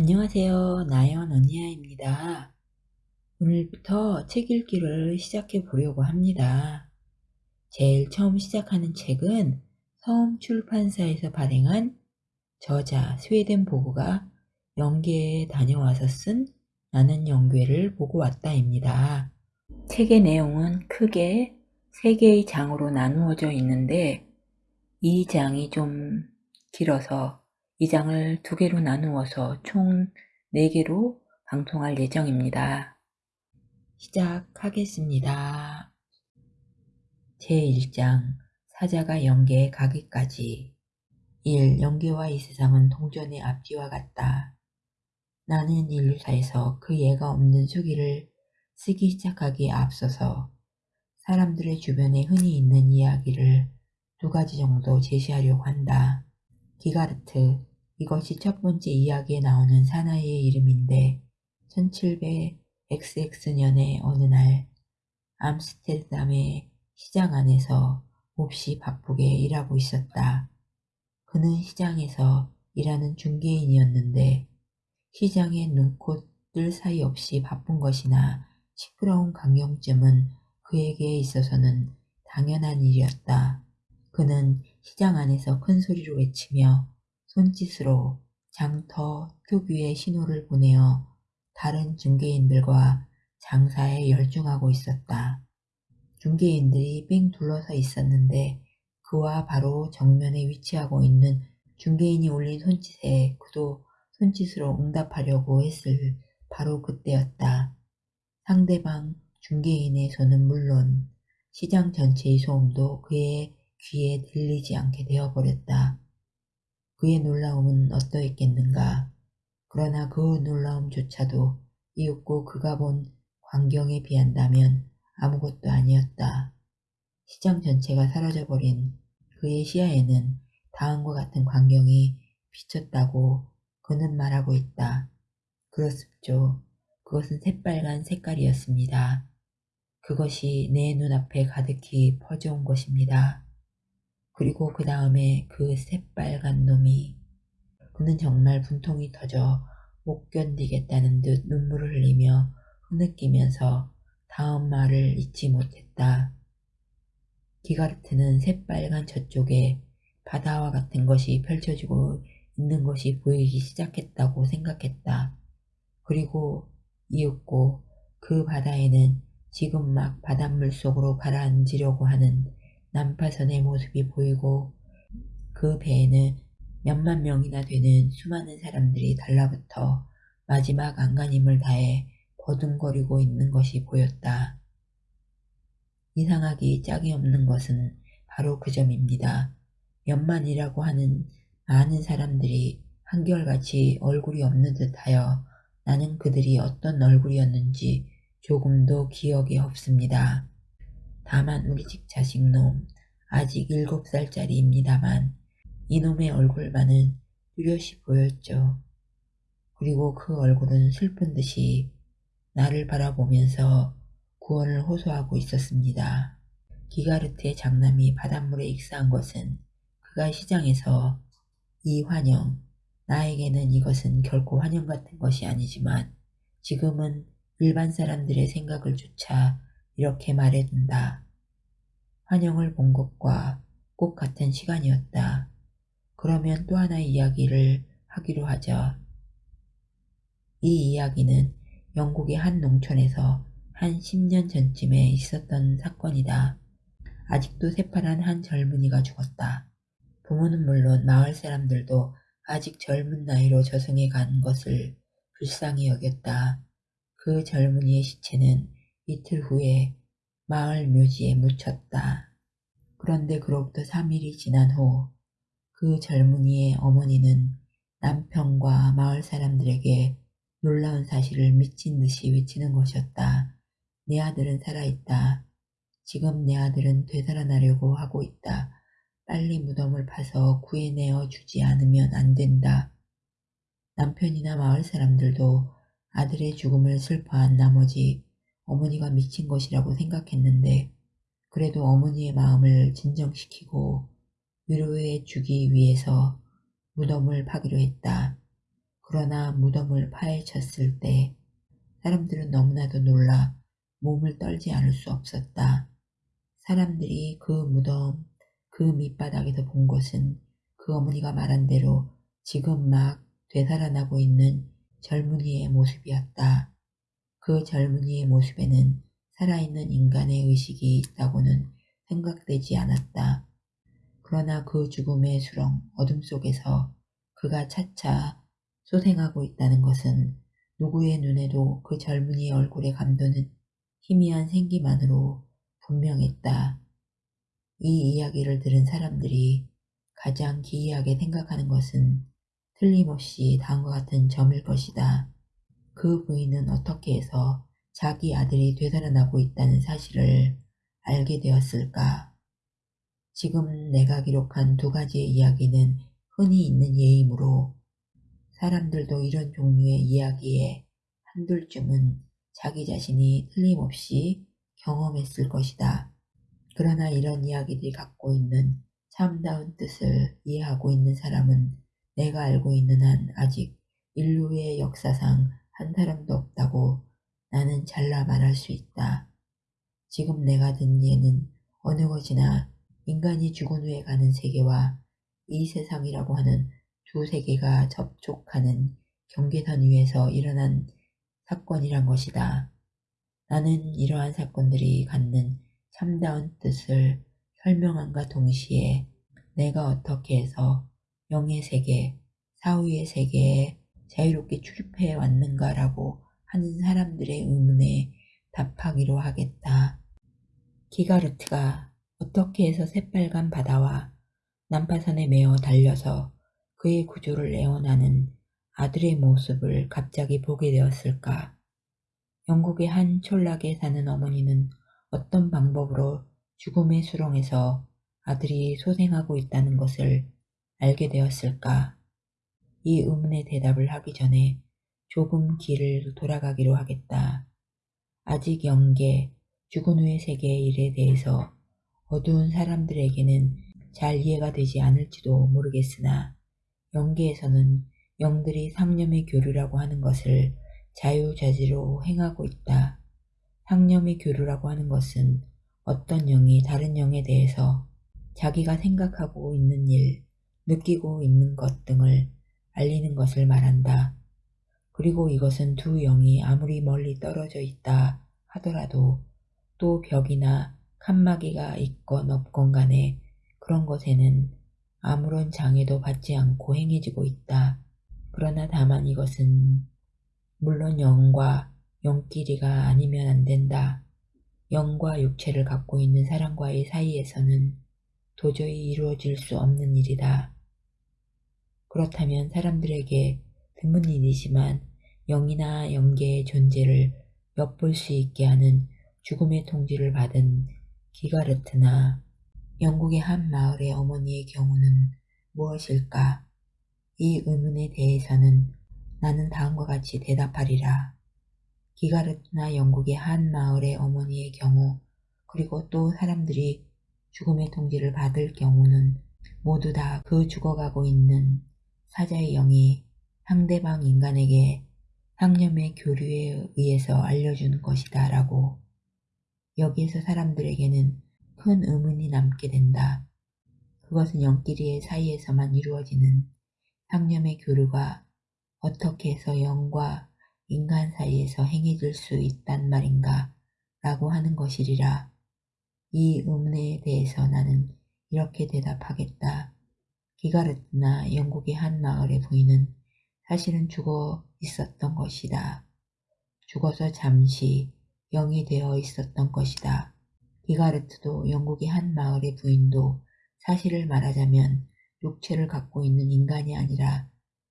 안녕하세요. 나연 언니야입니다. 오늘부터 책 읽기를 시작해 보려고 합니다. 제일 처음 시작하는 책은 서음 출판사에서 발행한 저자 스웨덴 보고가 영계에 다녀와서 쓴 나는 영계를 보고 왔다입니다. 책의 내용은 크게 세 개의 장으로 나누어져 있는데 이 장이 좀 길어서 이 장을 두 개로 나누어서 총 4개로 방송할 예정입니다. 시작하겠습니다. 제1장 사자가 영계에 가기까지 1. 영계와 이 세상은 동전의 앞뒤와 같다. 나는 인류사에서 그 예가 없는 수기를 쓰기 시작하기에 앞서서 사람들의 주변에 흔히 있는 이야기를 두 가지 정도 제시하려고 한다. 기가르트, 이것이 첫 번째 이야기에 나오는 사나이의 이름인데 1700XX년의 어느 날 암스테르담의 시장 안에서 몹시 바쁘게 일하고 있었다. 그는 시장에서 일하는 중개인이었는데 시장의 눈꽃들 사이 없이 바쁜 것이나 시끄러운 강경쯤은 그에게 있어서는 당연한 일이었다. 그는 시장 안에서 큰 소리로 외치며 손짓으로 장터 특유의 신호를 보내어 다른 중개인들과 장사에 열중하고 있었다. 중개인들이 뺑 둘러서 있었는데 그와 바로 정면에 위치하고 있는 중개인이 올린 손짓에 그도 손짓으로 응답하려고 했을 바로 그때였다. 상대방 중개인의 손은 물론 시장 전체의 소음도 그의 귀에 들리지 않게 되어버렸다. 그의 놀라움은 어떠했겠는가. 그러나 그 놀라움조차도 이윽고 그가 본 광경에 비한다면 아무것도 아니었다. 시장 전체가 사라져버린 그의 시야에는 다음과 같은 광경이 비쳤다고 그는 말하고 있다. 그렇습죠. 그것은 새빨간 색깔이었습니다. 그것이 내 눈앞에 가득히 퍼져온 것입니다. 그리고 그 다음에 그 새빨간 놈이 그는 정말 분통이 터져 못 견디겠다는 듯 눈물을 흘리며 흐느끼면서 다음 말을 잊지 못했다. 기가르트는 새빨간 저쪽에 바다와 같은 것이 펼쳐지고 있는 것이 보이기 시작했다고 생각했다. 그리고 이윽고 그 바다에는 지금 막 바닷물 속으로 가라앉으려고 하는 난파선의 모습이 보이고 그 배에는 몇만 명이나 되는 수많은 사람들이 달라붙어 마지막 안간힘을 다해 버둥거리고 있는 것이 보였다. 이상하기 짝이 없는 것은 바로 그 점입니다. 몇만이라고 하는 많은 사람들이 한결같이 얼굴이 없는 듯하여 나는 그들이 어떤 얼굴이었는지 조금도 기억이 없습니다. 다만 우리 집 자식놈 아직 일곱 살짜리입니다만 이놈의 얼굴만은 뚜렷이 보였죠. 그리고 그 얼굴은 슬픈 듯이 나를 바라보면서 구원을 호소하고 있었습니다. 기가르트의 장남이 바닷물에 익사한 것은 그가 시장에서 이 환영, 나에게는 이것은 결코 환영 같은 것이 아니지만 지금은 일반 사람들의 생각을 조차 이렇게 말해둔다. 환영을 본 것과 꼭 같은 시간이었다. 그러면 또 하나의 이야기를 하기로 하죠. 이 이야기는 영국의 한 농촌에서 한 10년 전쯤에 있었던 사건이다. 아직도 새파란 한 젊은이가 죽었다. 부모는 물론 마을 사람들도 아직 젊은 나이로 저승에 간 것을 불쌍히 여겼다. 그 젊은이의 시체는 이틀 후에 마을 묘지에 묻혔다. 그런데 그로부터 3일이 지난 후 그 젊은이의 어머니는 남편과 마을 사람들에게 놀라운 사실을 미친 듯이 외치는 것이었다. 내 아들은 살아있다. 지금 내 아들은 되살아나려고 하고 있다. 빨리 무덤을 파서 구해내어 주지 않으면 안 된다. 남편이나 마을 사람들도 아들의 죽음을 슬퍼한 나머지 어머니가 미친 것이라고 생각했는데 그래도 어머니의 마음을 진정시키고 위로해 주기 위해서 무덤을 파기로 했다. 그러나 무덤을 파헤쳤을 때 사람들은 너무나도 놀라 몸을 떨지 않을 수 없었다. 사람들이 그 무덤 그 밑바닥에서 본 것은 그 어머니가 말한 대로 지금 막 되살아나고 있는 젊은이의 모습이었다. 그 젊은이의 모습에는 살아있는 인간의 의식이 있다고는 생각되지 않았다. 그러나 그 죽음의 수렁 어둠 속에서 그가 차차 소생하고 있다는 것은 누구의 눈에도 그 젊은이의 얼굴에 감도는 희미한 생기만으로 분명했다. 이 이야기를 들은 사람들이 가장 기이하게 생각하는 것은 틀림없이 다음과 같은 점일 것이다. 그 부인은 어떻게 해서 자기 아들이 되살아나고 있다는 사실을 알게 되었을까? 지금 내가 기록한 두 가지의 이야기는 흔히 있는 예이므로 사람들도 이런 종류의 이야기에 한둘쯤은 자기 자신이 틀림없이 경험했을 것이다. 그러나 이런 이야기들이 갖고 있는 참다운 뜻을 이해하고 있는 사람은 내가 알고 있는 한 아직 인류의 역사상 한 사람도 없다고 나는 잘라 말할 수 있다. 지금 내가 든 예는 어느 것이나 인간이 죽은 후에 가는 세계와 이 세상이라고 하는 두 세계가 접촉하는 경계선 위에서 일어난 사건이란 것이다. 나는 이러한 사건들이 갖는 참다운 뜻을 설명함과 동시에 내가 어떻게 해서 영의 세계, 사후의 세계에 자유롭게 출입해 왔는가라고 하는 사람들의 의문에 답하기로 하겠다. 기가르트가 어떻게 해서 새빨간 바다와 난파선에 매어 달려서 그의 구조를 애원하는 아들의 모습을 갑자기 보게 되었을까? 영국의 한 촌락에 사는 어머니는 어떤 방법으로 죽음의 수렁에서 아들이 소생하고 있다는 것을 알게 되었을까? 이 의문의 대답을 하기 전에 조금 길을 돌아가기로 하겠다. 아직 영계, 죽은 후의 세계의 일에 대해서 어두운 사람들에게는 잘 이해가 되지 않을지도 모르겠으나 영계에서는 영들이 상념의 교류라고 하는 것을 자유자재로 행하고 있다. 상념의 교류라고 하는 것은 어떤 영이 다른 영에 대해서 자기가 생각하고 있는 일, 느끼고 있는 것 등을 알리는 것을 말한다. 그리고 이것은 두 영이 아무리 멀리 떨어져 있다 하더라도 또 벽이나 칸막이가 있건 없건 간에 그런 것에는 아무런 장애도 받지 않고 행해지고 있다. 그러나 다만 이것은 물론 영과 영끼리가 아니면 안 된다. 영과 육체를 갖고 있는 사람과의 사이에서는 도저히 이루어질 수 없는 일이다. 그렇다면 사람들에게 드문 일이지만 영이나 영계의 존재를 엿볼 수 있게 하는 죽음의 통지를 받은 기가르트나 영국의 한 마을의 어머니의 경우는 무엇일까? 이 의문에 대해서는 나는 다음과 같이 대답하리라. 기가르트나 영국의 한 마을의 어머니의 경우 그리고 또 사람들이 죽음의 통지를 받을 경우는 모두 다 그 죽어가고 있는 사자의 영이 상대방 인간에게 상념의 교류에 의해서 알려주는 것이다 라고 여기에서 사람들에게는 큰 의문이 남게 된다. 그것은 영끼리의 사이에서만 이루어지는 상념의 교류가 어떻게 해서 영과 인간 사이에서 행해질 수 있단 말인가 라고 하는 것이리라. 이 의문에 대해서 나는 이렇게 대답하겠다. 기가르트나 영국의 한 마을의 부인은 사실은 죽어 있었던 것이다. 죽어서 잠시 영이 되어 있었던 것이다. 기가르트도 영국의 한 마을의 부인도 사실을 말하자면 육체를 갖고 있는 인간이 아니라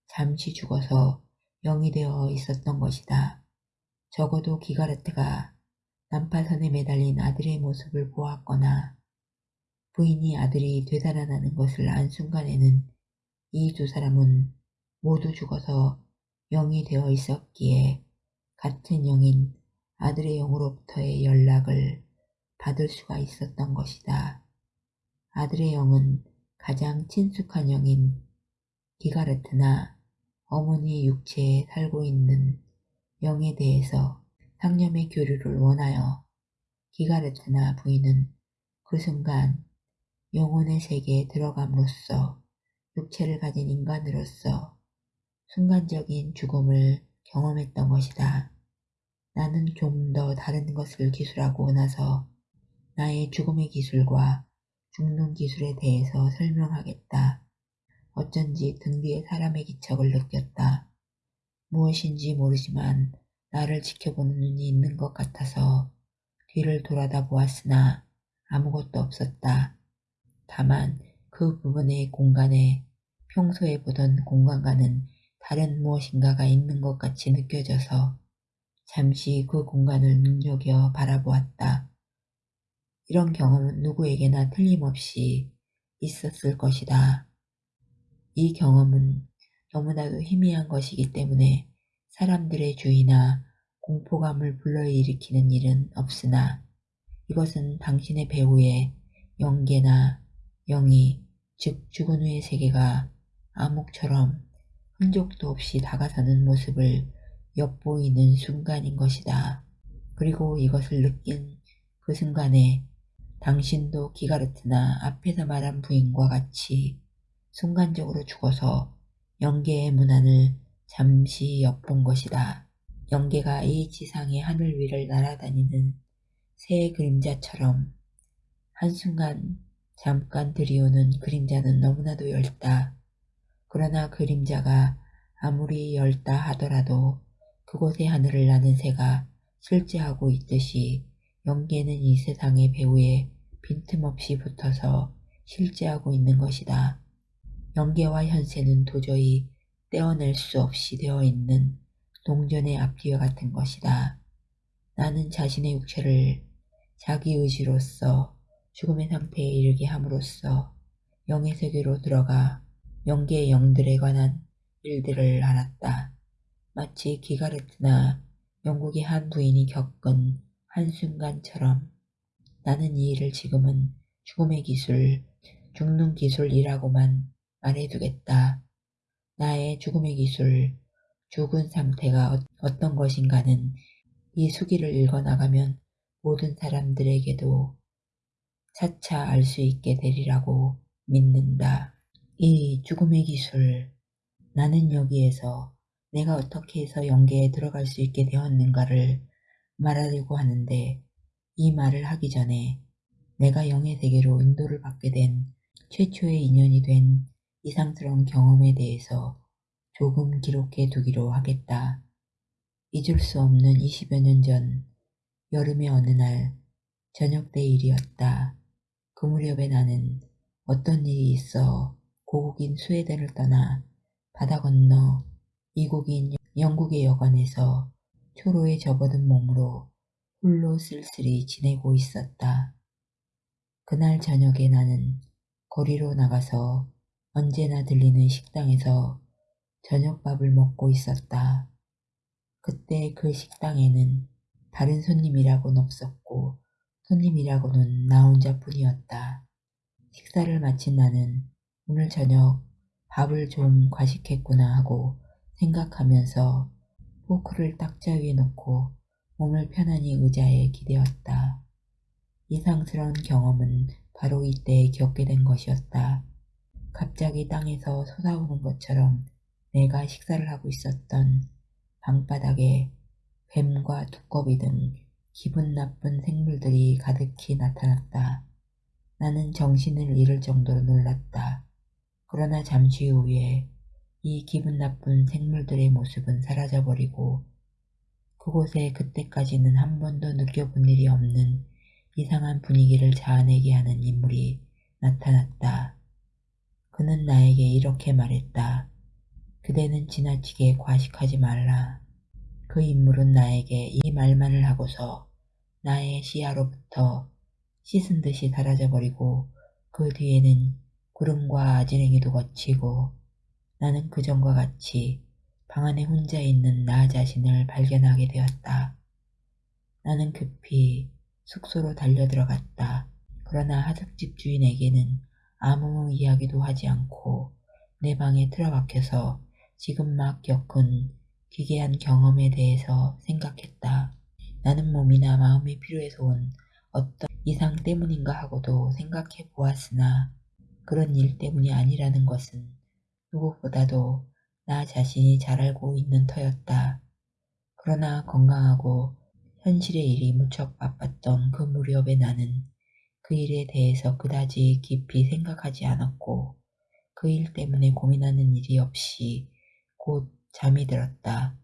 잠시 죽어서 영이 되어 있었던 것이다. 적어도 기가르트가 난파선에 매달린 아들의 모습을 보았거나 부인이 아들이 되살아나는 것을 안 순간에는 이 두 사람은 모두 죽어서 영이 되어 있었기에 같은 영인 아들의 영으로부터의 연락을 받을 수가 있었던 것이다. 아들의 영은 가장 친숙한 영인 기가르트나 어머니 육체에 살고 있는 영에 대해서 상념의 교류를 원하여 기가르트나 부인은 그 순간 영혼의 세계에 들어감으로써 육체를 가진 인간으로서 순간적인 죽음을 경험했던 것이다. 나는 좀 더 다른 것을 기술하고 나서 나의 죽음의 기술과 죽는 기술에 대해서 설명하겠다. 어쩐지 등 뒤에 사람의 기척을 느꼈다. 무엇인지 모르지만 나를 지켜보는 눈이 있는 것 같아서 뒤를 돌아다 보았으나 아무것도 없었다. 다만 그 부분의 공간에 평소에 보던 공간과는 다른 무엇인가가 있는 것 같이 느껴져서 잠시 그 공간을 눈여겨 바라보았다. 이런 경험은 누구에게나 틀림없이 있었을 것이다. 이 경험은 너무나도 희미한 것이기 때문에 사람들의 주의나 공포감을 불러일으키는 일은 없으나 이것은 당신의 배우의 영계나 영이 즉 죽은 후의 세계가 암흑처럼 흔적도 없이 다가서는 모습을 엿보이는 순간인 것이다. 그리고 이것을 느낀 그 순간에 당신도 기가르트나 앞에서 말한 부인과 같이 순간적으로 죽어서 영계의 문안을 잠시 엿본 것이다. 영계가 이 지상의 하늘 위를 날아다니는 새의 그림자처럼 한순간 잠깐 들이오는 그림자는 너무나도 엷다. 그러나 그림자가 아무리 엷다 하더라도 그곳의 하늘을 나는 새가 실제하고 있듯이 영계는 이 세상의 배후에 빈틈없이 붙어서 실제하고 있는 것이다. 영계와 현세는 도저히 떼어낼 수 없이 되어 있는 동전의 앞뒤와 같은 것이다. 나는 자신의 육체를 자기 의지로서 죽음의 상태에 이르게 함으로써 영의 세계로 들어가 영계의 영들에 관한 일들을 알았다. 마치 기가르트나 영국의 한 부인이 겪은 한순간처럼 나는 이 일을 지금은 죽음의 기술, 죽는 기술이라고만 말해두겠다. 나의 죽음의 기술, 죽은 상태가 어떤 것인가는 이 수기를 읽어나가면 모든 사람들에게도 차차 알 수 있게 되리라고 믿는다. 이 죽음의 기술, 나는 여기에서 내가 어떻게 해서 영계에 들어갈 수 있게 되었는가를 말하려고 하는데 이 말을 하기 전에 내가 영의 세계로 인도를 받게 된 최초의 인연이 된 이상스러운 경험에 대해서 조금 기록해 두기로 하겠다. 잊을 수 없는 20여 년 전 여름의 어느 날 저녁 때 일이었다. 그 무렵에 나는 어떤 일이 있어 고국인 스웨덴을 떠나 바다 건너 이국인 영국의 여관에서 초로에 접어든 몸으로 홀로 쓸쓸히 지내고 있었다. 그날 저녁에 나는 거리로 나가서 언제나 들리는 식당에서 저녁밥을 먹고 있었다. 그때 그 식당에는 다른 손님이라고는 없었고 손님이라고는 나 혼자뿐이었다. 식사를 마친 나는 오늘 저녁 밥을 좀 과식했구나 하고 생각하면서 포크를 딱자 위에 놓고 몸을 편안히 의자에 기대었다. 이상스러운 경험은 바로 이때 겪게 된 것이었다. 갑자기 땅에서 솟아오는 것처럼 내가 식사를 하고 있었던 방바닥에 뱀과 두꺼비 등 기분 나쁜 생물들이 가득히 나타났다. 나는 정신을 잃을 정도로 놀랐다. 그러나 잠시 후에 이 기분 나쁜 생물들의 모습은 사라져버리고 그곳에 그때까지는 한 번도 느껴본 일이 없는 이상한 분위기를 자아내게 하는 인물이 나타났다. 그는 나에게 이렇게 말했다. 그대는 지나치게 과식하지 말라. 그 인물은 나에게 이 말만을 하고서 나의 시야로부터 씻은 듯이 사라져버리고 그 뒤에는 구름과 아지랭이도 거치고 나는 그전과 같이 방 안에 혼자 있는 나 자신을 발견하게 되었다. 나는 급히 숙소로 달려 들어갔다. 그러나 하숙집 주인에게는 아무 이야기도 하지 않고 내 방에 틀어박혀서 지금 막 겪은 기괴한 경험에 대해서 생각했다. 나는 몸이나 마음이 필요해서 온 어떤 이상 때문인가 하고도 생각해 보았으나 그런 일 때문이 아니라는 것은 누구보다도 나 자신이 잘 알고 있는 터였다. 그러나 건강하고 현실의 일이 무척 바빴던 그 무렵에 나는 그 일에 대해서 그다지 깊이 생각하지 않았고 그 일 때문에 고민하는 일이 없이 곧 잠이 들었다.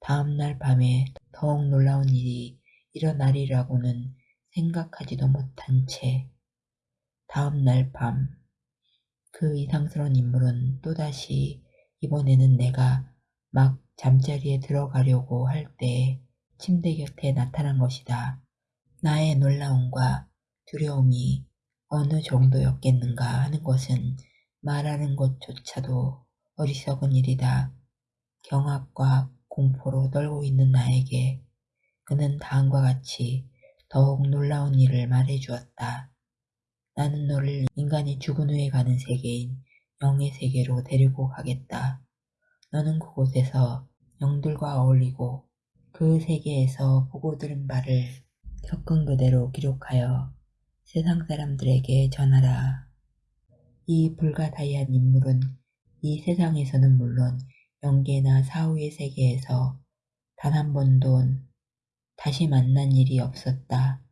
다음 날 밤에 더욱 놀라운 일이 일어나리라고는 생각하지도 못한 채 다음 날 밤 그 이상스러운 인물은 또다시 이번에는 내가 막 잠자리에 들어가려고 할 때 침대 곁에 나타난 것이다. 나의 놀라움과 두려움이 어느 정도였겠는가 하는 것은 말하는 것조차도 어리석은 일이다. 경악과 공포로 떨고 있는 나에게 그는 다음과 같이 더욱 놀라운 일을 말해 주었다. 나는 너를 인간이 죽은 후에 가는 세계인 영의 세계로 데리고 가겠다. 너는 그곳에서 영들과 어울리고 그 세계에서 보고 들은 바를 겪은 그대로 기록하여 세상 사람들에게 전하라. 이 불가다이한 인물은 이 세상에서는 물론 영계나 사후의 세계에서 단 한 번도 다시 만난 일이 없었다.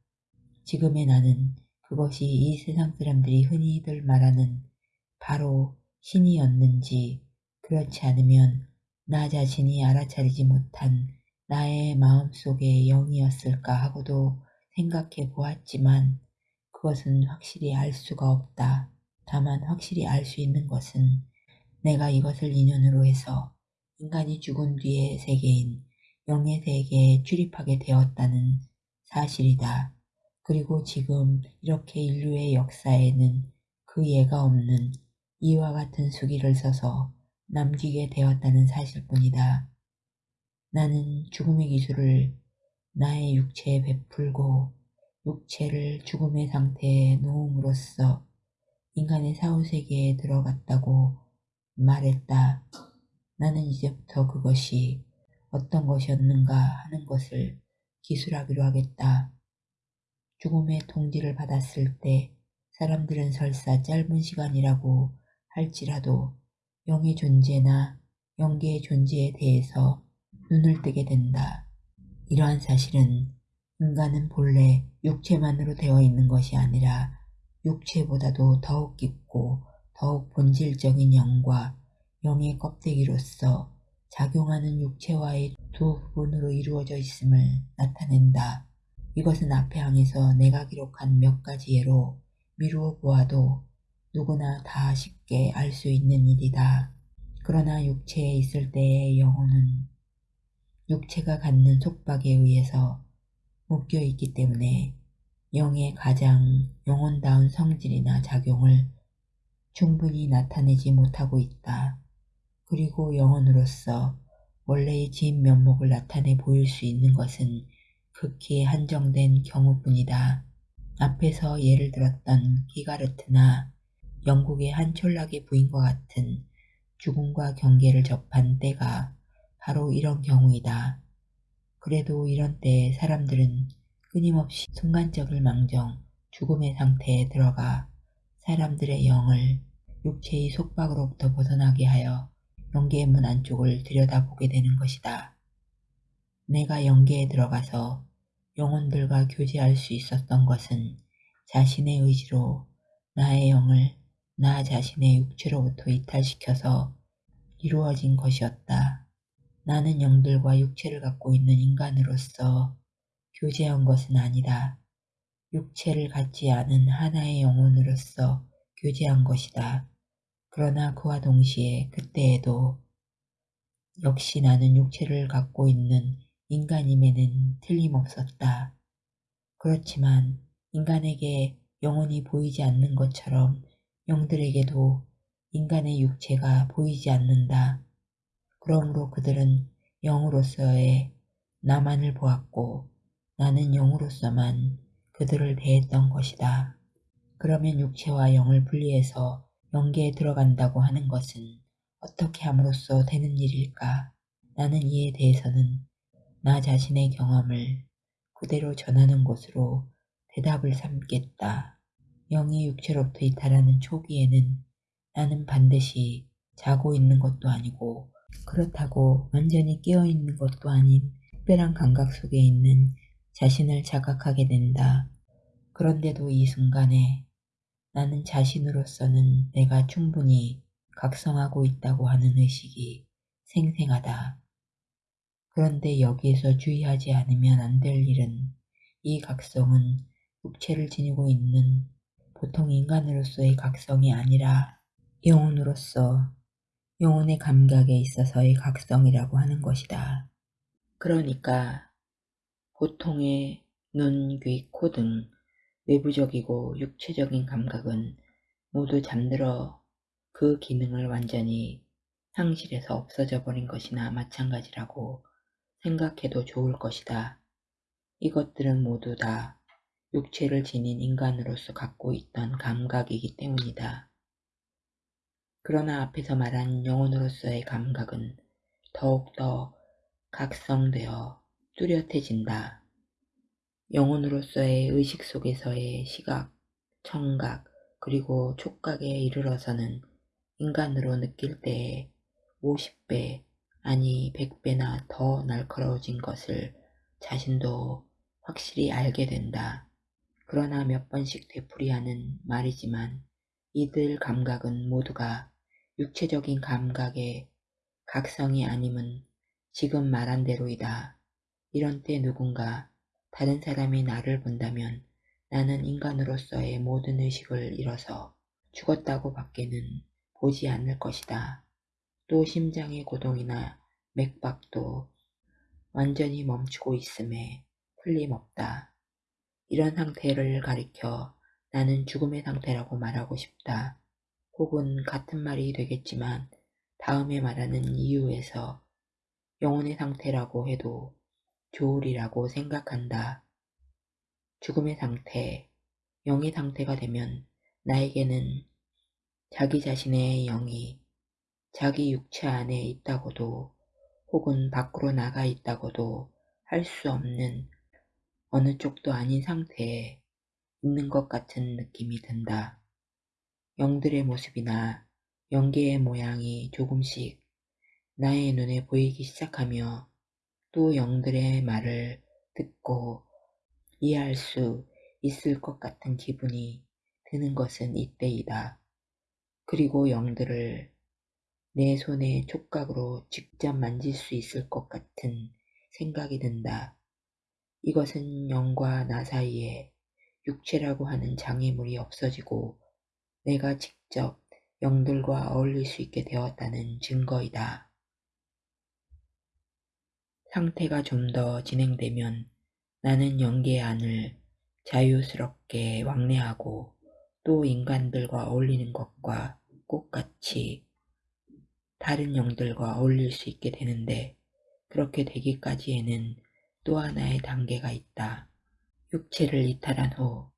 지금의 나는 그것이 이 세상 사람들이 흔히들 말하는 바로 신이었는지 그렇지 않으면 나 자신이 알아차리지 못한 나의 마음속의 영이었을까 하고도 생각해 보았지만 그것은 확실히 알 수가 없다. 다만 확실히 알 수 있는 것은 내가 이것을 인연으로 해서 인간이 죽은 뒤의 세계인 영의 세계에 출입하게 되었다는 사실이다. 그리고 지금 이렇게 인류의 역사에는 그 예가 없는 이와 같은 수기를 써서 남기게 되었다는 사실뿐이다. 나는 죽음의 기술을 나의 육체에 베풀고 육체를 죽음의 상태에 놓음으로써 인간의 사후세계에 들어갔다고 말했다. 나는 이제부터 그것이 어떤 것이었는가 하는 것을 기술하기로 하겠다. 죽음의 통지를 받았을 때 사람들은 설사 짧은 시간이라고 할지라도 영의 존재나 영계의 존재에 대해서 눈을 뜨게 된다. 이러한 사실은 인간은 본래 육체만으로 되어 있는 것이 아니라 육체보다도 더욱 깊고 더욱 본질적인 영과 영의 껍데기로서 작용하는 육체와의 두 부분으로 이루어져 있음을 나타낸다. 이것은 앞에 항에서 내가 기록한 몇 가지 예로 미루어 보아도 누구나 다 쉽게 알 수 있는 일이다. 그러나 육체에 있을 때의 영혼은 육체가 갖는 속박에 의해서 묶여 있기 때문에 영의 가장 영혼다운 성질이나 작용을 충분히 나타내지 못하고 있다. 그리고 영혼으로서 원래의 진 면목을 나타내 보일 수 있는 것은 극히 한정된 경우뿐이다. 앞에서 예를 들었던 기가르트나 영국의 한 촌락의 부인과 같은 죽음과 경계를 접한 때가 바로 이런 경우이다. 그래도 이런 때에 사람들은 끊임없이 순간적을 망정 죽음의 상태에 들어가 사람들의 영을 육체의 속박으로부터 벗어나게 하여 영계의 문 안쪽을 들여다보게 되는 것이다. 내가 영계에 들어가서 영혼들과 교제할 수 있었던 것은 자신의 의지로 나의 영을 나 자신의 육체로부터 이탈시켜서 이루어진 것이었다. 나는 영들과 육체를 갖고 있는 인간으로서 교제한 것은 아니다. 육체를 갖지 않은 하나의 영혼으로서 교제한 것이다. 그러나 그와 동시에 그때에도 역시 나는 육체를 갖고 있는 인간임에는 틀림없었다. 그렇지만 인간에게 영혼이 보이지 않는 것처럼 영들에게도 인간의 육체가 보이지 않는다. 그러므로 그들은 영으로서의 나만을 보았고 나는 영으로서만 그들을 대했던 것이다. 그러면 육체와 영을 분리해서 영계에 들어간다고 하는 것은 어떻게 함으로써 되는 일일까? 나는 이에 대해서는 나 자신의 경험을 그대로 전하는 것으로 대답을 삼겠다. 영이 육체로부터 이탈하는 초기에는 나는 반드시 자고 있는 것도 아니고 그렇다고 완전히 깨어있는 것도 아닌 특별한 감각 속에 있는 자신을 자각하게 된다. 그런데도 이 순간에 나는 자신으로서는 내가 충분히 각성하고 있다고 하는 의식이 생생하다. 그런데 여기에서 주의하지 않으면 안 될 일은 이 각성은 육체를 지니고 있는 보통 인간으로서의 각성이 아니라 영혼으로서 영혼의 감각에 있어서의 각성이라고 하는 것이다. 그러니까 보통의 눈, 귀, 코 등 외부적이고 육체적인 감각은 모두 잠들어 그 기능을 완전히 상실해서 없어져 버린 것이나 마찬가지라고 생각해도 좋을 것이다. 이것들은 모두 다 육체를 지닌 인간으로서 갖고 있던 감각이기 때문이다. 그러나 앞에서 말한 영혼으로서의 감각은 더욱더 각성되어 뚜렷해진다. 영혼으로서의 의식 속에서의 시각, 청각, 그리고 촉각에 이르러서는 인간으로 느낄 때에 50배, 아니 100배나 더 날카로워진 것을 자신도 확실히 알게 된다. 그러나 몇 번씩 되풀이하는 말이지만 이들 감각은 모두가 육체적인 감각의 각성이 아님은 지금 말한 대로이다. 이런 때 누군가 다른 사람이 나를 본다면 나는 인간으로서의 모든 의식을 잃어서 죽었다고 밖에는 보지 않을 것이다. 또 심장의 고동이나 맥박도 완전히 멈추고 있음에 틀림없다. 이런 상태를 가리켜 나는 죽음의 상태라고 말하고 싶다. 혹은 같은 말이 되겠지만 다음에 말하는 이유에서 영혼의 상태라고 해도 좋으리라고 생각한다. 죽음의 상태, 영의 상태가 되면 나에게는 자기 자신의 영이 자기 육체 안에 있다고도 혹은 밖으로 나가 있다고도 할 수 없는 어느 쪽도 아닌 상태에 있는 것 같은 느낌이 든다. 영들의 모습이나 영계의 모양이 조금씩 나의 눈에 보이기 시작하며 또 영들의 말을 듣고 이해할 수 있을 것 같은 기분이 드는 것은 이때이다. 그리고 영들을 내 손의 촉각으로 직접 만질 수 있을 것 같은 생각이 든다. 이것은 영과 나 사이에 육체라고 하는 장애물이 없어지고 내가 직접 영들과 어울릴 수 있게 되었다는 증거이다. 상태가 좀 더 진행되면 나는 영계 안을 자유스럽게 왕래하고 또 인간들과 어울리는 것과 똑같이 다른 영들과 어울릴 수 있게 되는데 그렇게 되기까지에는 또 하나의 단계가 있다. 육체를 이탈한 후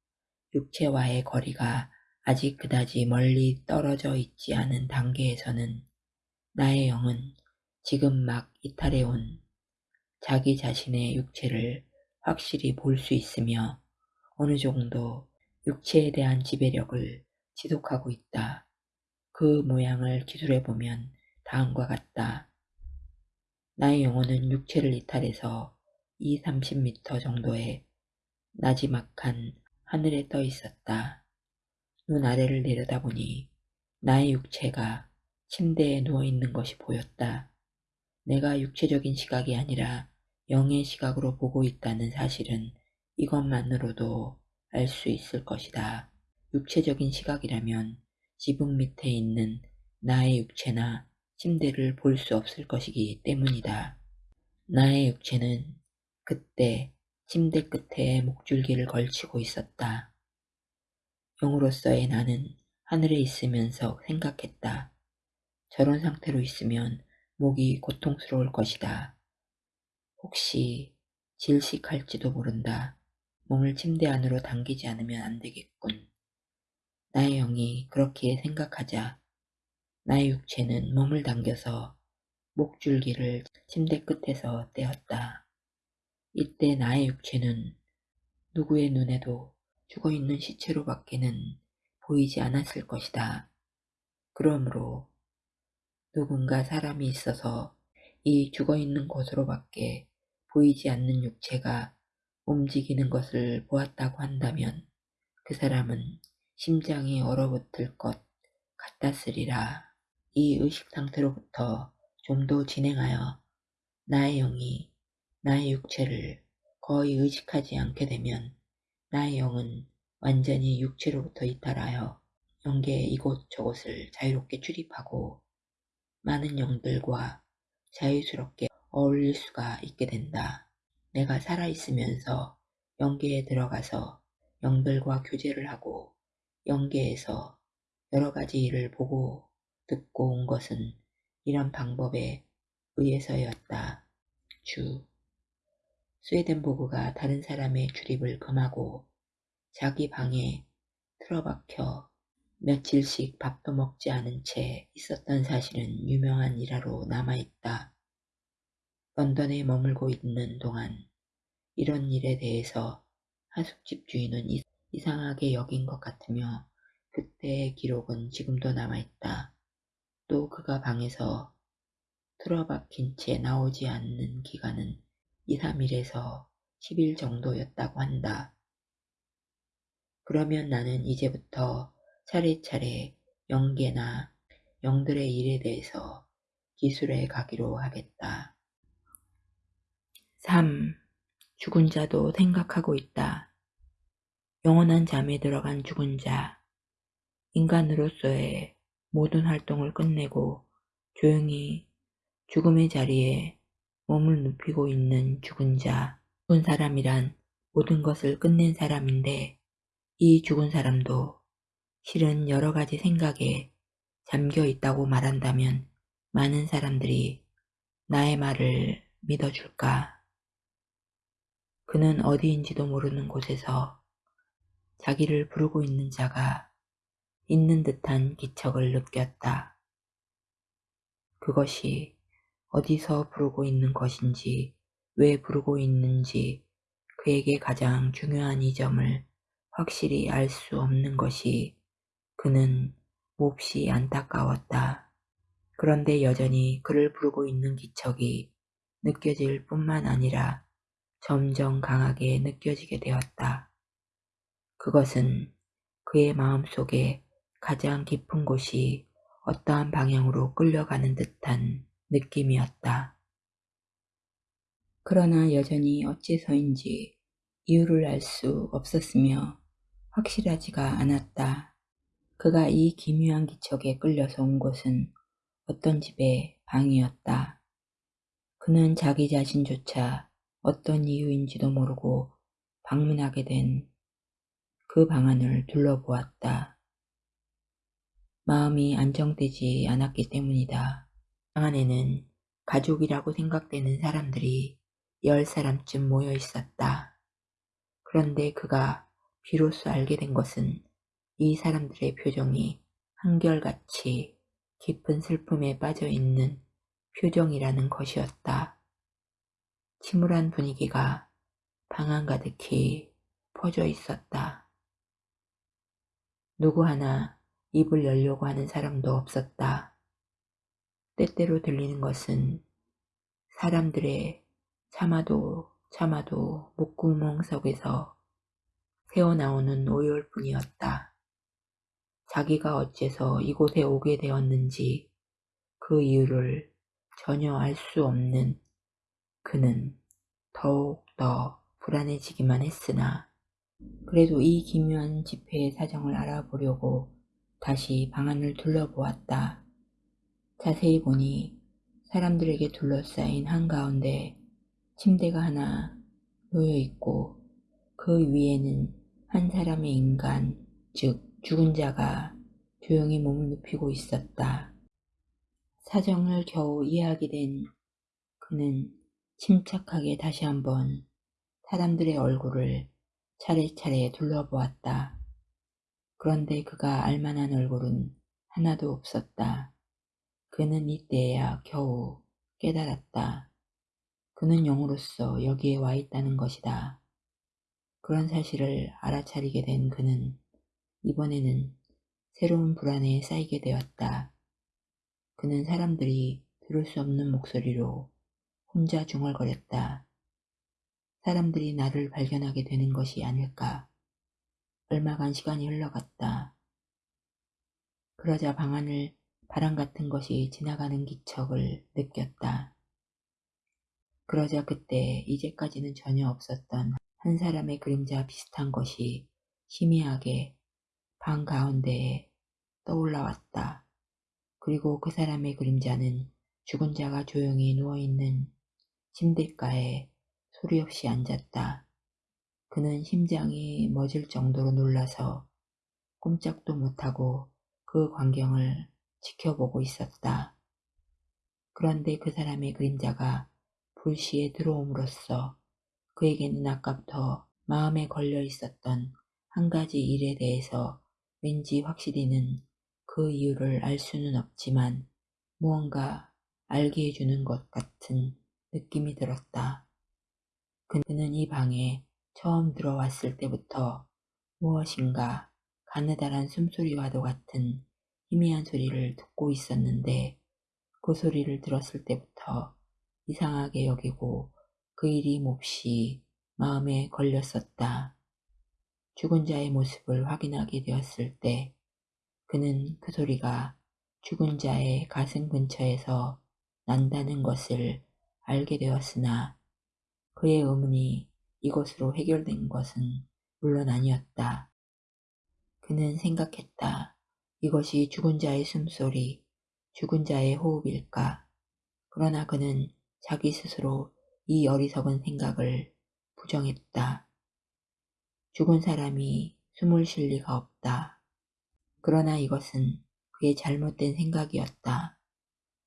육체와의 거리가 아직 그다지 멀리 떨어져 있지 않은 단계에서는 나의 영은 지금 막 이탈해온 자기 자신의 육체를 확실히 볼 수 있으며 어느 정도 육체에 대한 지배력을 지속하고 있다. 그 모양을 기술해 보면 다음과 같다. 나의 영혼은 육체를 이탈해서 2, 30m 정도의 나지막한 하늘에 떠 있었다. 눈 아래를 내려다보니 나의 육체가 침대에 누워 있는 것이 보였다. 내가 육체적인 시각이 아니라 영의 시각으로 보고 있다는 사실은 이것만으로도 알 수 있을 것이다. 육체적인 시각이라면 지붕 밑에 있는 나의 육체나 침대를 볼 수 없을 것이기 때문이다. 나의 육체는 그때 침대 끝에 목줄기를 걸치고 있었다. 영으로서의 나는 하늘에 있으면서 생각했다. 저런 상태로 있으면 목이 고통스러울 것이다. 혹시 질식할지도 모른다. 몸을 침대 안으로 당기지 않으면 안 되겠군. 나의 영이 그렇게 생각하자 나의 육체는 몸을 당겨서 목줄기를 침대 끝에서 떼었다. 이때 나의 육체는 누구의 눈에도 죽어있는 시체로밖에는 보이지 않았을 것이다. 그러므로 누군가 사람이 있어서 이 죽어있는 곳으로밖에 보이지 않는 육체가 움직이는 것을 보았다고 한다면 그 사람은 심장이 얼어붙을 것 같았으리라. 이 의식 상태로부터 좀 더 진행하여 나의 영이 나의 육체를 거의 의식하지 않게 되면 나의 영은 완전히 육체로부터 이탈하여 영계의 이곳저곳을 자유롭게 출입하고 많은 영들과 자유스럽게 어울릴 수가 있게 된다. 내가 살아있으면서 영계에 들어가서 영들과 교제를 하고 영계에서 여러 가지 일을 보고 듣고 온 것은 이런 방법에 의해서였다. 주 스웨덴보그가 다른 사람의 출입을 금하고 자기 방에 틀어박혀 며칠씩 밥도 먹지 않은 채 있었던 사실은 유명한 일화로 남아있다. 런던에 머물고 있는 동안 이런 일에 대해서 하숙집 주인은 이상하게 여긴 것 같으며 그때의 기록은 지금도 남아있다. 또 그가 방에서 틀어박힌 채 나오지 않는 기간은 2, 3일에서 10일 정도였다고 한다. 그러면 나는 이제부터 차례차례 영계나 영들의 일에 대해서 기술해 가기로 하겠다. 3. 죽은 자도 생각하고 있다. 영원한 잠에 들어간 죽은 자. 인간으로서의 모든 활동을 끝내고 조용히 죽음의 자리에 몸을 눕히고 있는 죽은 자. 죽은 사람이란 모든 것을 끝낸 사람인데 이 죽은 사람도 실은 여러 가지 생각에 잠겨 있다고 말한다면 많은 사람들이 나의 말을 믿어줄까? 그는 어디인지도 모르는 곳에서 자기를 부르고 있는 자가 있는 듯한 기척을 느꼈다. 그것이 어디서 부르고 있는 것인지 왜 부르고 있는지 그에게 가장 중요한 이 점을 확실히 알 수 없는 것이 그는 몹시 안타까웠다. 그런데 여전히 그를 부르고 있는 기척이 느껴질 뿐만 아니라 점점 강하게 느껴지게 되었다. 그것은 그의 마음속에 가장 깊은 곳이 어떠한 방향으로 끌려가는 듯한 느낌이었다. 그러나 여전히 어째서인지 이유를 알 수 없었으며 확실하지가 않았다. 그가 이 기묘한 기척에 끌려서 온 곳은 어떤 집의 방이었다. 그는 자기 자신조차 어떤 이유인지도 모르고 방문하게 된 그 방안을 둘러보았다. 마음이 안정되지 않았기 때문이다. 방 안에는 가족이라고 생각되는 사람들이 열 사람쯤 모여 있었다. 그런데 그가 비로소 알게 된 것은 이 사람들의 표정이 한결같이 깊은 슬픔에 빠져 있는 표정이라는 것이었다. 침울한 분위기가 방 안 가득히 퍼져 있었다. 누구 하나 입을 열려고 하는 사람도 없었다. 때때로 들리는 것은 사람들의 참아도 참아도 목구멍 속에서 새어나오는 오열뿐이었다. 자기가 어째서 이곳에 오게 되었는지 그 이유를 전혀 알 수 없는 그는 더욱 더 불안해지기만 했으나 그래도 이 기묘한 집회의 사정을 알아보려고 다시 방안을 둘러보았다. 자세히 보니 사람들에게 둘러싸인 한가운데 침대가 하나 놓여 있고 그 위에는 한 사람의 인간, 즉 죽은 자가 조용히 몸을 눕히고 있었다. 사정을 겨우 이해하게 된 그는 침착하게 다시 한번 사람들의 얼굴을 차례차례 둘러보았다. 그런데 그가 알만한 얼굴은 하나도 없었다. 그는 이때야 겨우 깨달았다. 그는 영으로서 여기에 와 있다는 것이다. 그런 사실을 알아차리게 된 그는 이번에는 새로운 불안에 쌓이게 되었다. 그는 사람들이 들을 수 없는 목소리로 혼자 중얼거렸다. 사람들이 나를 발견하게 되는 것이 아닐까. 얼마간 시간이 흘러갔다. 그러자 방 안을 바람 같은 것이 지나가는 기척을 느꼈다. 그러자 그때 이제까지는 전혀 없었던 한 사람의 그림자 비슷한 것이 희미하게 방 가운데에 떠올라왔다. 그리고 그 사람의 그림자는 죽은 자가 조용히 누워있는 침대가에 소리 없이 앉았다. 그는 심장이 멎을 정도로 놀라서 꼼짝도 못하고 그 광경을 지켜보고 있었다. 그런데 그 사람의 그림자가 불시에 들어옴으로써 그에게는 아까부터 마음에 걸려 있었던 한 가지 일에 대해서 왠지 확실히는 그 이유를 알 수는 없지만 무언가 알게 해주는 것 같은 느낌이 들었다. 그는 이 방에 처음 들어왔을 때부터 무엇인가 가느다란 숨소리와도 같은 희미한 소리를 듣고 있었는데 그 소리를 들었을 때부터 이상하게 여기고 그 일이 몹시 마음에 걸렸었다. 죽은 자의 모습을 확인하게 되었을 때 그는 그 소리가 죽은 자의 가슴 근처에서 난다는 것을 알게 되었으나 그의 의문이 이것으로 해결된 것은 물론 아니었다. 그는 생각했다. 이것이 죽은 자의 숨소리, 죽은 자의 호흡일까? 그러나 그는 자기 스스로 이 어리석은 생각을 부정했다. 죽은 사람이 숨을 쉴 리가 없다. 그러나 이것은 그의 잘못된 생각이었다.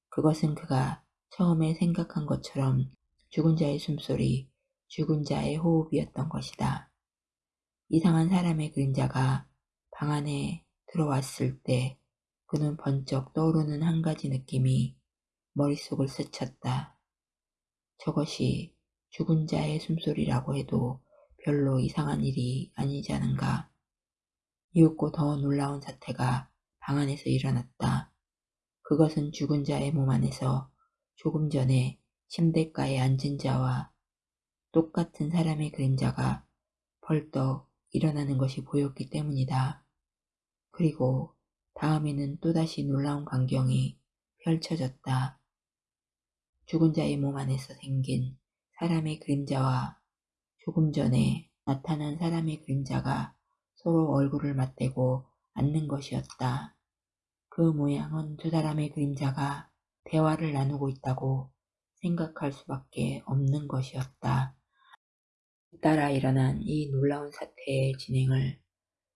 그것은 그가 처음에 생각한 것처럼 죽은 자의 숨소리, 죽은 자의 호흡이었던 것이다. 이상한 사람의 그림자가 방 안에 들어왔을 때 그는 번쩍 떠오르는 한 가지 느낌이 머릿속을 스쳤다. 저것이 죽은 자의 숨소리라고 해도 별로 이상한 일이 아니지 않은가. 이윽고 더 놀라운 사태가 방 안에서 일어났다. 그것은 죽은 자의 몸 안에서 조금 전에 침대가에 앉은 자와 똑같은 사람의 그림자가 벌떡 일어나는 것이 보였기 때문이다. 그리고 다음에는 또다시 놀라운 광경이 펼쳐졌다. 죽은 자의 몸 안에서 생긴 사람의 그림자와 조금 전에 나타난 사람의 그림자가 서로 얼굴을 맞대고 앉는 것이었다. 그 모양은 두 사람의 그림자가 대화를 나누고 있다고 생각할 수밖에 없는 것이었다. 따라 일어난 이 놀라운 사태의 진행을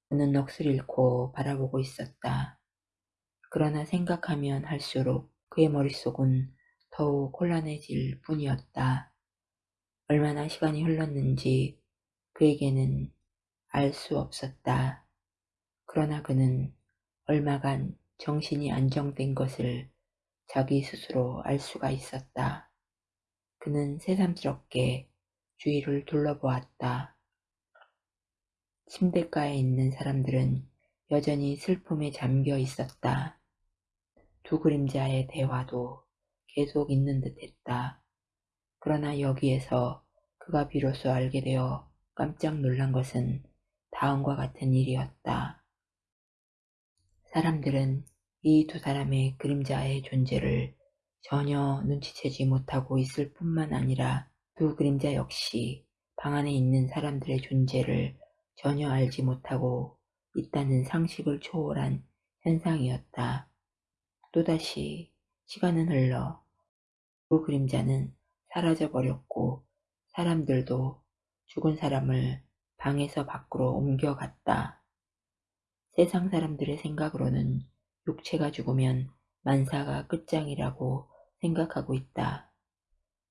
그는 넋을 잃고 바라보고 있었다. 그러나 생각하면 할수록 그의 머릿속은 더욱 혼란해질 뿐이었다. 얼마나 시간이 흘렀는지 그에게는 알 수 없었다. 그러나 그는 얼마간 정신이 안정된 것을 자기 스스로 알 수가 있었다. 그는 새삼스럽게 주위를 둘러보았다. 침대가에 있는 사람들은 여전히 슬픔에 잠겨 있었다. 두 그림자의 대화도 계속 있는 듯 했다. 그러나 여기에서 그가 비로소 알게 되어 깜짝 놀란 것은 다음과 같은 일이었다. 사람들은 이 두 사람의 그림자의 존재를 전혀 눈치채지 못하고 있을 뿐만 아니라 두 그림자 역시 방 안에 있는 사람들의 존재를 전혀 알지 못하고 있다는 상식을 초월한 현상이었다. 또다시 시간은 흘러 그 그림자는 사라져 버렸고 사람들도 죽은 사람을 방에서 밖으로 옮겨갔다. 세상 사람들의 생각으로는 육체가 죽으면 만사가 끝장이라고 생각하고 있다.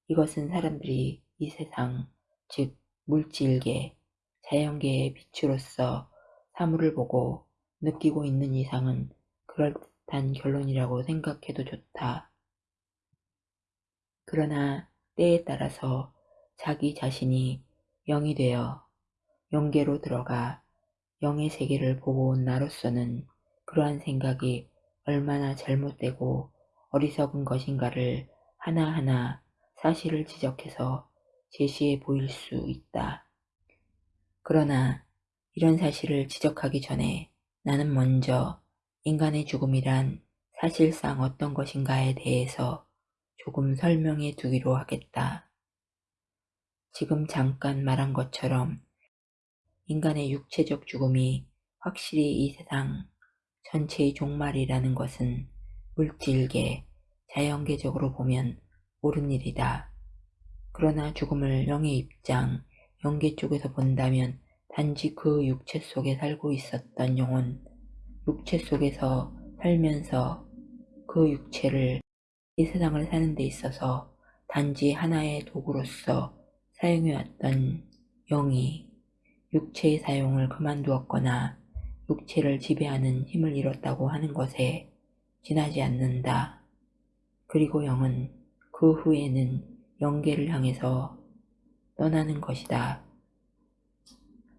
이것은 사람들이 이 세상, 즉 물질계, 자연계의 빛으로서 사물을 보고 느끼고 있는 이상은 그럴듯 단 결론이라고 생각해도 좋다. 그러나 때에 따라서 자기 자신이 영이 되어 영계로 들어가 영의 세계를 보고 온 나로서는 그러한 생각이 얼마나 잘못되고 어리석은 것인가를 하나하나 사실을 지적해서 제시해 보일 수 있다. 그러나 이런 사실을 지적하기 전에 나는 먼저 인간의 죽음이란 사실상 어떤 것인가에 대해서 조금 설명해 두기로 하겠다. 지금 잠깐 말한 것처럼 인간의 육체적 죽음이 확실히 이 세상 전체의 종말이라는 것은 물질계, 자연계적으로 보면 옳은 일이다. 그러나 죽음을 영의 입장, 영계 쪽에서 본다면 단지 그 육체 속에 살고 있었던 영혼, 육체 속에서 살면서 그 육체를 이 세상을 사는 데 있어서 단지 하나의 도구로서 사용해왔던 영이 육체의 사용을 그만두었거나 육체를 지배하는 힘을 잃었다고 하는 것에 지나지 않는다. 그리고 영은 그 후에는 영계를 향해서 떠나는 것이다.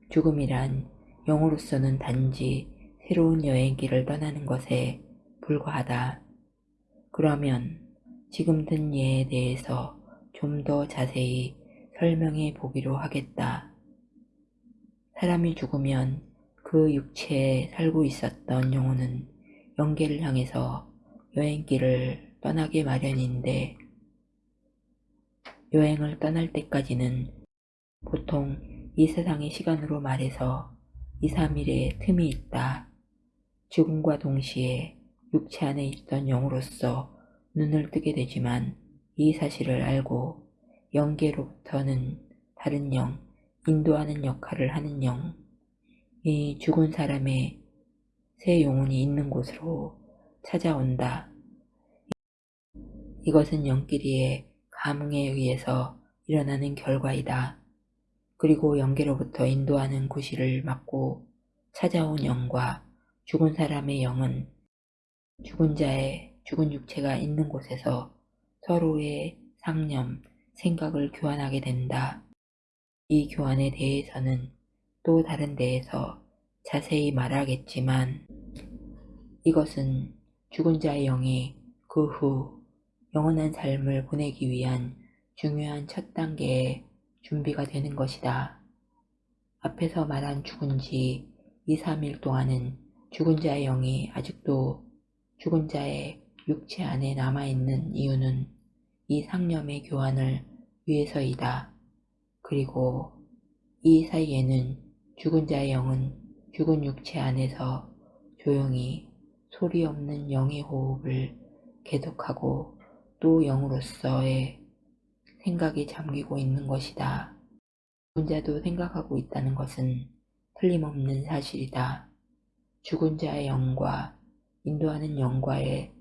죽음이란 영으로서는 단지 새로운 여행길을 떠나는 것에 불과하다. 그러면 지금 든 예에 대해서 좀 더 자세히 설명해 보기로 하겠다. 사람이 죽으면 그 육체에 살고 있었던 영혼은 영계를 향해서 여행길을 떠나게 마련인데 여행을 떠날 때까지는 보통 이 세상의 시간으로 말해서 2, 3일의 틈이 있다. 죽음과 동시에 육체 안에 있던 영으로서 눈을 뜨게 되지만 이 사실을 알고 영계로부터는 다른 영, 인도하는 역할을 하는 영, 이 죽은 사람의 새 영혼이 있는 곳으로 찾아온다. 이것은 영끼리의 감흥에 의해서 일어나는 결과이다. 그리고 영계로부터 인도하는 구실을 맡고 찾아온 영과 죽은 사람의 영은 죽은 자의 죽은 육체가 있는 곳에서 서로의 상념, 생각을 교환하게 된다. 이 교환에 대해서는 또 다른 데에서 자세히 말하겠지만 이것은 죽은 자의 영이 그 후 영원한 삶을 보내기 위한 중요한 첫 단계의 준비가 되는 것이다. 앞에서 말한 죽은 지 2, 3일 동안은 죽은 자의 영이 아직도 죽은 자의 육체 안에 남아있는 이유는 이 상념의 교환을 위해서이다. 그리고 이 사이에는 죽은 자의 영은 죽은 육체 안에서 조용히 소리 없는 영의 호흡을 계속하고 또 영으로서의 생각이 잠기고 있는 것이다. 죽은 자도 생각하고 있다는 것은 틀림없는 사실이다. 죽은 자의 영과 인도하는 영과의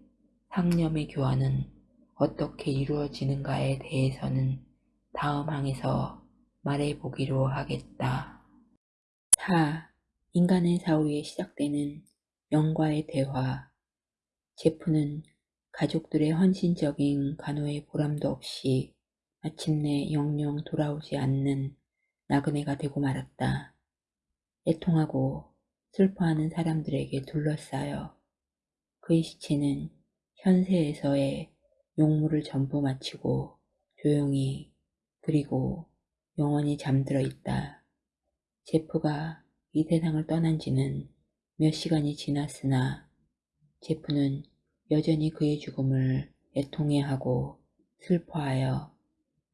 상념의 교환은 어떻게 이루어지는가에 대해서는 다음 항에서 말해보기로 하겠다. 4. 인간의 사후에 시작되는 영과의 대화 제프는 가족들의 헌신적인 간호의 보람도 없이 마침내 영영 돌아오지 않는 나그네가 되고 말았다. 애통하고 슬퍼하는 사람들에게 둘러싸여 그의 시체는 현세에서의 용물을 전부 마치고 조용히 그리고 영원히 잠들어 있다. 제프가 이 세상을 떠난 지는 몇 시간이 지났으나 제프는 여전히 그의 죽음을 애통해하고 슬퍼하여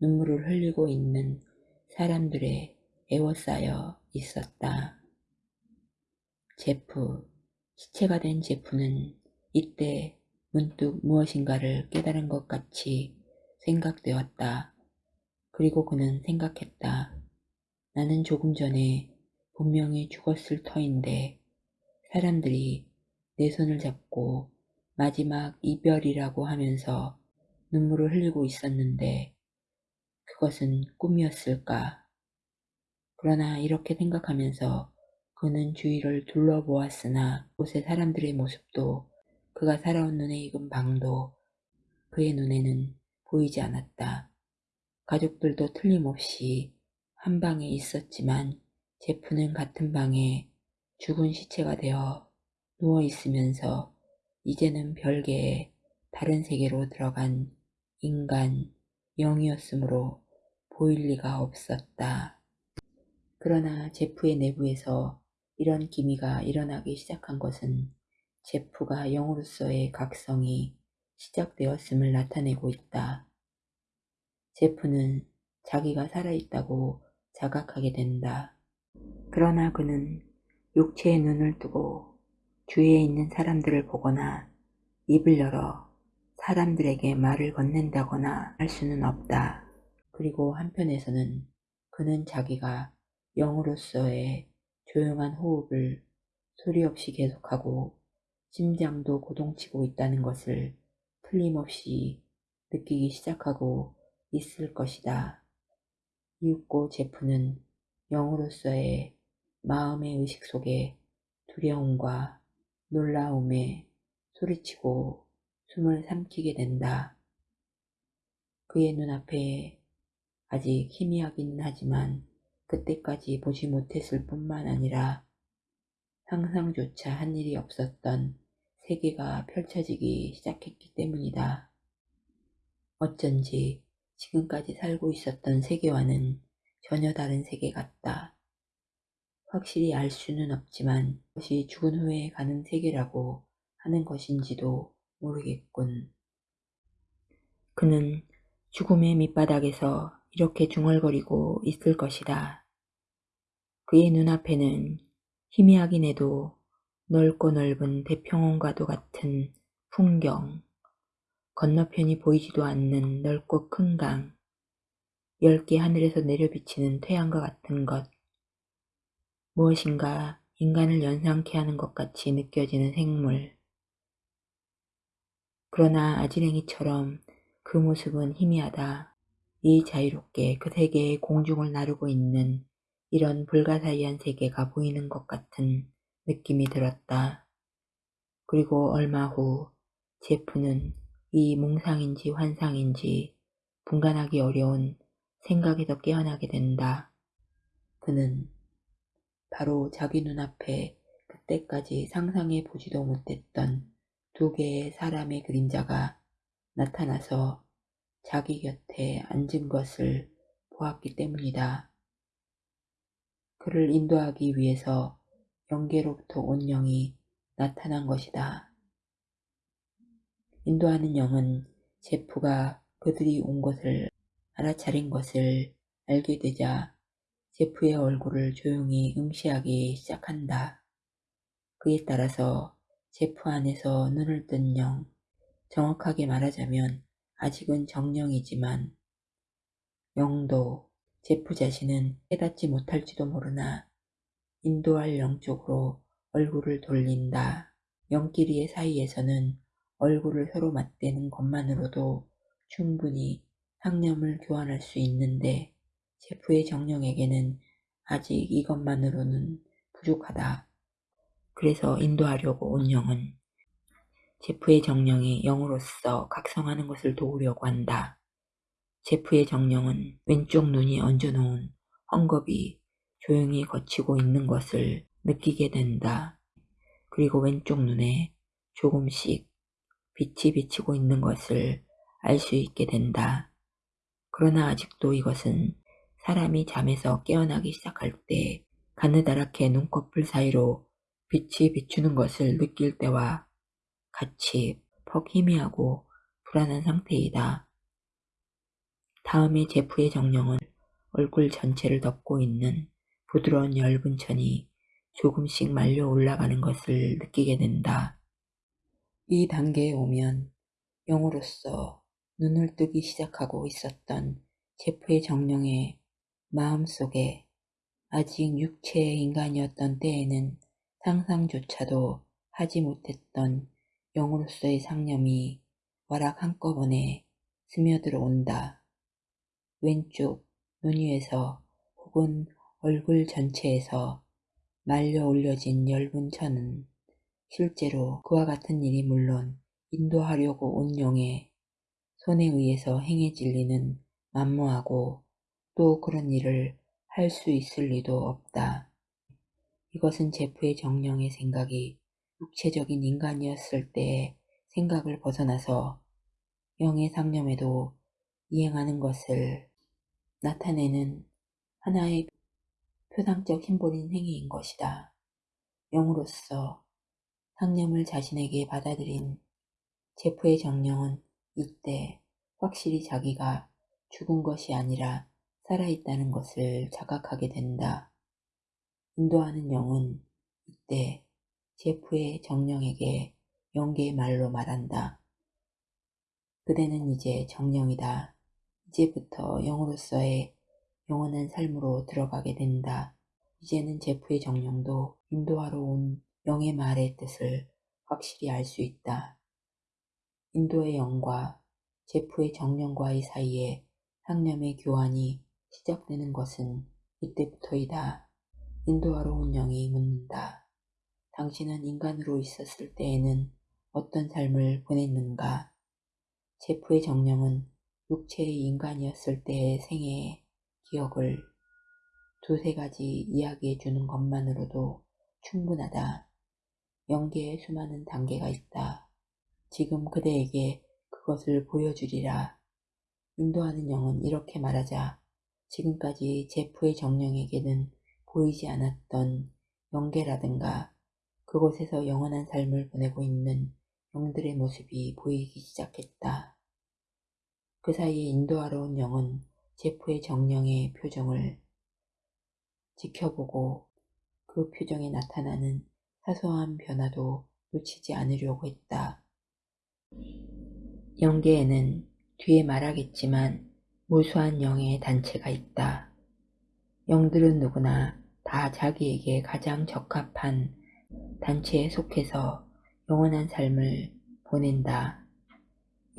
눈물을 흘리고 있는 사람들의 애워싸여 있었다. 제프, 시체가 된 제프는 이때 문득 무엇인가를 깨달은 것 같이 생각되었다. 그리고 그는 생각했다. 나는 조금 전에 분명히 죽었을 터인데 사람들이 내 손을 잡고 마지막 이별이라고 하면서 눈물을 흘리고 있었는데 그것은 꿈이었을까? 그러나 이렇게 생각하면서 그는 주위를 둘러보았으나 곳의 사람들의 모습도 그가 살아온 눈에 익은 방도 그의 눈에는 보이지 않았다. 가족들도 틀림없이 한 방에 있었지만 제프는 같은 방에 죽은 시체가 되어 누워 있으면서 이제는 별개의 다른 세계로 들어간 인간, 영이었으므로 보일 리가 없었다. 그러나 제프의 내부에서 이런 기미가 일어나기 시작한 것은 제프가 영으로서의 각성이 시작되었음을 나타내고 있다. 제프는 자기가 살아있다고 자각하게 된다. 그러나 그는 육체의 눈을 뜨고 주위에 있는 사람들을 보거나 입을 열어 사람들에게 말을 건넨다거나 할 수는 없다. 그리고 한편에서는 그는 자기가 영으로서의 조용한 호흡을 소리 없이 계속하고 심장도 고동치고 있다는 것을 틀림없이 느끼기 시작하고 있을 것이다. 이윽고 제프는 영으로서의 마음의 의식 속에 두려움과 놀라움에 소리치고 숨을 삼키게 된다. 그의 눈앞에 아직 희미하기는 하지만 그때까지 보지 못했을 뿐만 아니라 상상조차 한 일이 없었던 세계가 펼쳐지기 시작했기 때문이다. 어쩐지 지금까지 살고 있었던 세계와는 전혀 다른 세계 같다. 확실히 알 수는 없지만 그것이 죽은 후에 가는 세계라고 하는 것인지도 모르겠군. 그는 죽음의 밑바닥에서 이렇게 중얼거리고 있을 것이다. 그의 눈앞에는 희미하긴 해도 넓고 넓은 대평원과도 같은 풍경, 건너편이 보이지도 않는 넓고 큰 강, 넓게 하늘에서 내려비치는 태양과 같은 것, 무엇인가 인간을 연상케 하는 것 같이 느껴지는 생물. 그러나 아지랭이처럼 그 모습은 희미하다. 이 자유롭게 그 세계의 공중을 나르고 있는 이런 불가사의한 세계가 보이는 것 같은 느낌이 들었다. 그리고 얼마 후 제프는 이 몽상인지 환상인지 분간하기 어려운 생각에서 깨어나게 된다. 그는 바로 자기 눈앞에 그때까지 상상해 보지도 못했던 두 개의 사람의 그림자가 나타나서 자기 곁에 앉은 것을 보았기 때문이다. 그를 인도하기 위해서 영계로부터 온 영이 나타난 것이다. 인도하는 영은 제프가 그들이 온 것을 알아차린 것을 알게 되자 제프의 얼굴을 조용히 응시하기 시작한다. 그에 따라서 제프 안에서 눈을 뜬 영, 정확하게 말하자면 아직은 정령이지만 영도 제프 자신은 깨닫지 못할지도 모르나 인도할 영 쪽으로 얼굴을 돌린다. 영끼리의 사이에서는 얼굴을 서로 맞대는 것만으로도 충분히 상념을 교환할 수 있는데 제프의 정령에게는 아직 이것만으로는 부족하다. 그래서 인도하려고 온 영은 제프의 정령이 영으로서 각성하는 것을 도우려고 한다. 제프의 정령은 왼쪽 눈이 얹어놓은 헝겊이 조용히 거치고 있는 것을 느끼게 된다. 그리고 왼쪽 눈에 조금씩 빛이 비치고 있는 것을 알 수 있게 된다. 그러나 아직도 이것은 사람이 잠에서 깨어나기 시작할 때 가느다랗게 눈꺼풀 사이로 빛이 비추는 것을 느낄 때와 같이 퍽 희미하고 불안한 상태이다. 다음에 제프의 정령은 얼굴 전체를 덮고 있는 부드러운 엷은 천이 조금씩 말려 올라가는 것을 느끼게 된다. 이 단계에 오면 영으로서 눈을 뜨기 시작하고 있었던 제프의 정령의 마음속에 아직 육체의 인간이었던 때에는 상상조차도 하지 못했던 영으로서의 상념이 와락 한꺼번에 스며들어 온다. 왼쪽 눈 위에서 혹은 얼굴 전체에서 말려 올려진 엷은 천은 실제로 그와 같은 일이 물론 인도하려고 온 영의 손에 의해서 행해질 리는 만무하고 또 그런 일을 할 수 있을 리도 없다. 이것은 제프의 정령의 생각이 육체적인 인간이었을 때의 생각을 벗어나서 영의 상념에도 이행하는 것을 나타내는 하나의 표상적 심볼인 행위인 것이다. 영으로서 상념을 자신에게 받아들인 제프의 정령은 이때 확실히 자기가 죽은 것이 아니라 살아있다는 것을 자각하게 된다. 인도하는 영은 이때 제프의 정령에게 영계의 말로 말한다. 그대는 이제 정령이다. 이제부터 영으로서의 영원한 삶으로 들어가게 된다. 이제는 제프의 정령도 인도하러 온 영의 말의 뜻을 확실히 알 수 있다. 인도의 영과 제프의 정령과의 사이에 상념의 교환이 시작되는 것은 이때부터이다. 인도하러 온 영이 묻는다. 당신은 인간으로 있었을 때에는 어떤 삶을 보냈는가? 제프의 정령은 육체의 인간이었을 때의 생애의 기억을 두세 가지 이야기해 주는 것만으로도 충분하다. 연계에 수많은 단계가 있다. 지금 그대에게 그것을 보여주리라. 인도하는 영은 이렇게 말하자 지금까지 제프의 정령에게는 보이지 않았던 영계라든가 그곳에서 영원한 삶을 보내고 있는 영들의 모습이 보이기 시작했다. 그 사이에 인도하러 온 영은 제프의 정령의 표정을 지켜보고 그 표정에 나타나는 사소한 변화도 놓치지 않으려고 했다. 영계에는 뒤에 말하겠지만 무수한 영의 단체가 있다. 영들은 누구나 다 자기에게 가장 적합한 단체에 속해서 영원한 삶을 보낸다.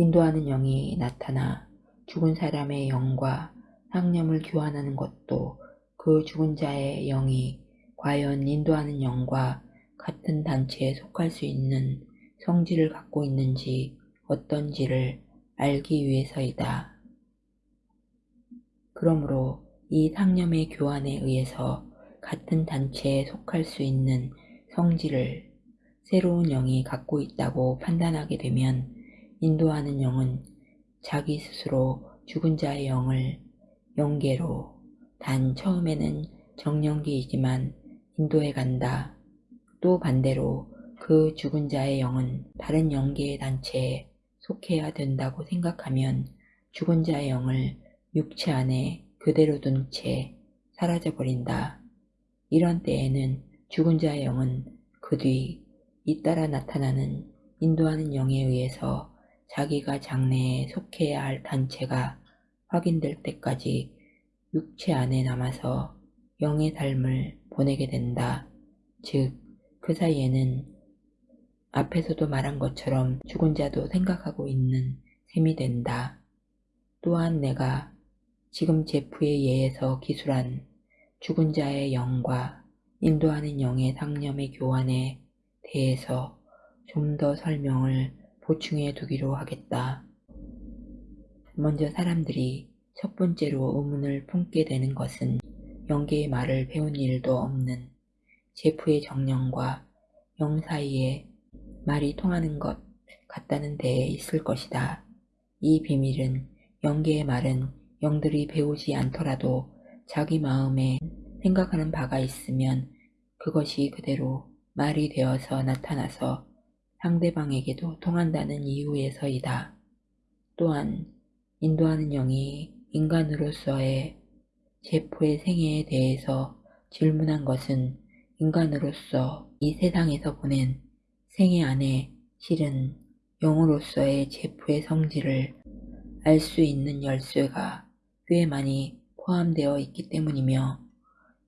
인도하는 영이 나타나 죽은 사람의 영과 상념을 교환하는 것도 그 죽은 자의 영이 과연 인도하는 영과 같은 단체에 속할 수 있는 성질을 갖고 있는지 어떤지를 알기 위해서이다. 그러므로 이 상념의 교환에 의해서 같은 단체에 속할 수 있는 성질을 새로운 영이 갖고 있다고 판단하게 되면 인도하는 영은 자기 스스로 죽은 자의 영을 영계로 단 처음에는 정령기이지만 인도해 간다. 또 반대로 그 죽은 자의 영은 다른 영계의 단체에 속해야 된다고 생각하면 죽은 자의 영을 육체 안에 그대로 둔 채 사라져 버린다. 이런 때에는 죽은 자의 영은 그 뒤 잇따라 나타나는 인도하는 영에 의해서 자기가 장래에 속해야 할 단체가 확인될 때까지 육체 안에 남아서 영의 삶을 보내게 된다. 즉, 그 사이에는 앞에서도 말한 것처럼 죽은 자도 생각하고 있는 셈이 된다. 또한 내가 지금 제프에 의해서 기술한 죽은 자의 영과 인도하는 영의 상념의 교환에 대해서 좀 더 설명을 보충해 두기로 하겠다. 먼저 사람들이 첫 번째로 의문을 품게 되는 것은 영계의 말을 배운 일도 없는 제프의 정령과 영 사이에 말이 통하는 것 같다는 데에 있을 것이다. 이 비밀은 영계의 말은 영들이 배우지 않더라도 자기 마음에 생각하는 바가 있으면 그것이 그대로 말이 되어서 나타나서 상대방에게도 통한다는 이유에서이다. 또한 인도하는 영이 인간으로서의 제포의 생애에 대해서 질문한 것은 인간으로서 이 세상에서 보낸 생애 안에 실은 영으로서의 제포의 성질을 알 수 있는 열쇠가 꽤 많이 포함되어 있기 때문이며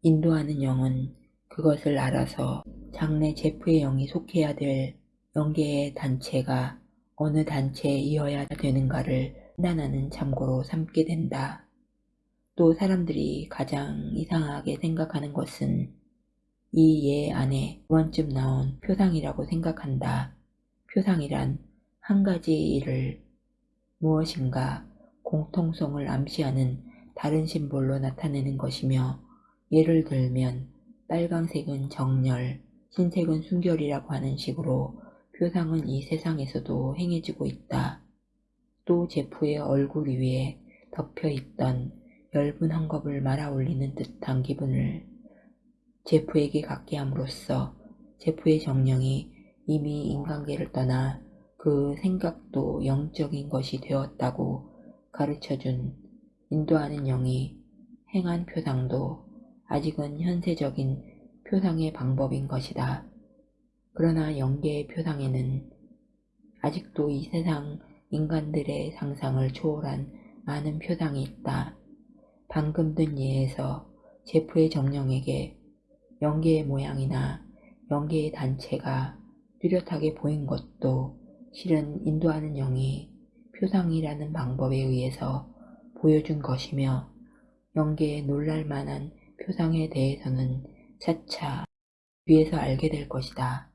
인도하는 영은 그것을 알아서 장래 제프의 영이 속해야 될 영계의 단체가 어느 단체에 이어야 되는가를 판단하는 참고로 삼게 된다. 또 사람들이 가장 이상하게 생각하는 것은 이 예 안에 두 번쯤 나온 표상이라고 생각한다. 표상이란 한 가지 일을 무엇인가 공통성을 암시하는 다른 심볼로 나타내는 것이며 예를 들면 빨강색은 정렬, 흰색은 순결이라고 하는 식으로 표상은 이 세상에서도 행해지고 있다. 또 제프의 얼굴 위에 덮여 있던 엷은 헝겊을 말아 올리는 듯한 기분을 제프에게 갖게 함으로써 제프의 정령이 이미 인간계를 떠나 그 생각도 영적인 것이 되었다고 가르쳐준 인도하는 영이 행한 표상도 아직은 현세적인 표상의 방법인 것이다. 그러나 영계의 표상에는 아직도 이 세상 인간들의 상상을 초월한 많은 표상이 있다. 방금 든 예에서 제프의 정령에게 영계의 모양이나 영계의 단체가 뚜렷하게 보인 것도 실은 인도하는 영이 표상이라는 방법에 의해서 보여준 것이며 영계의 놀랄만한 표상에 대해서는 차차 뒤에서 알게 될 것이다.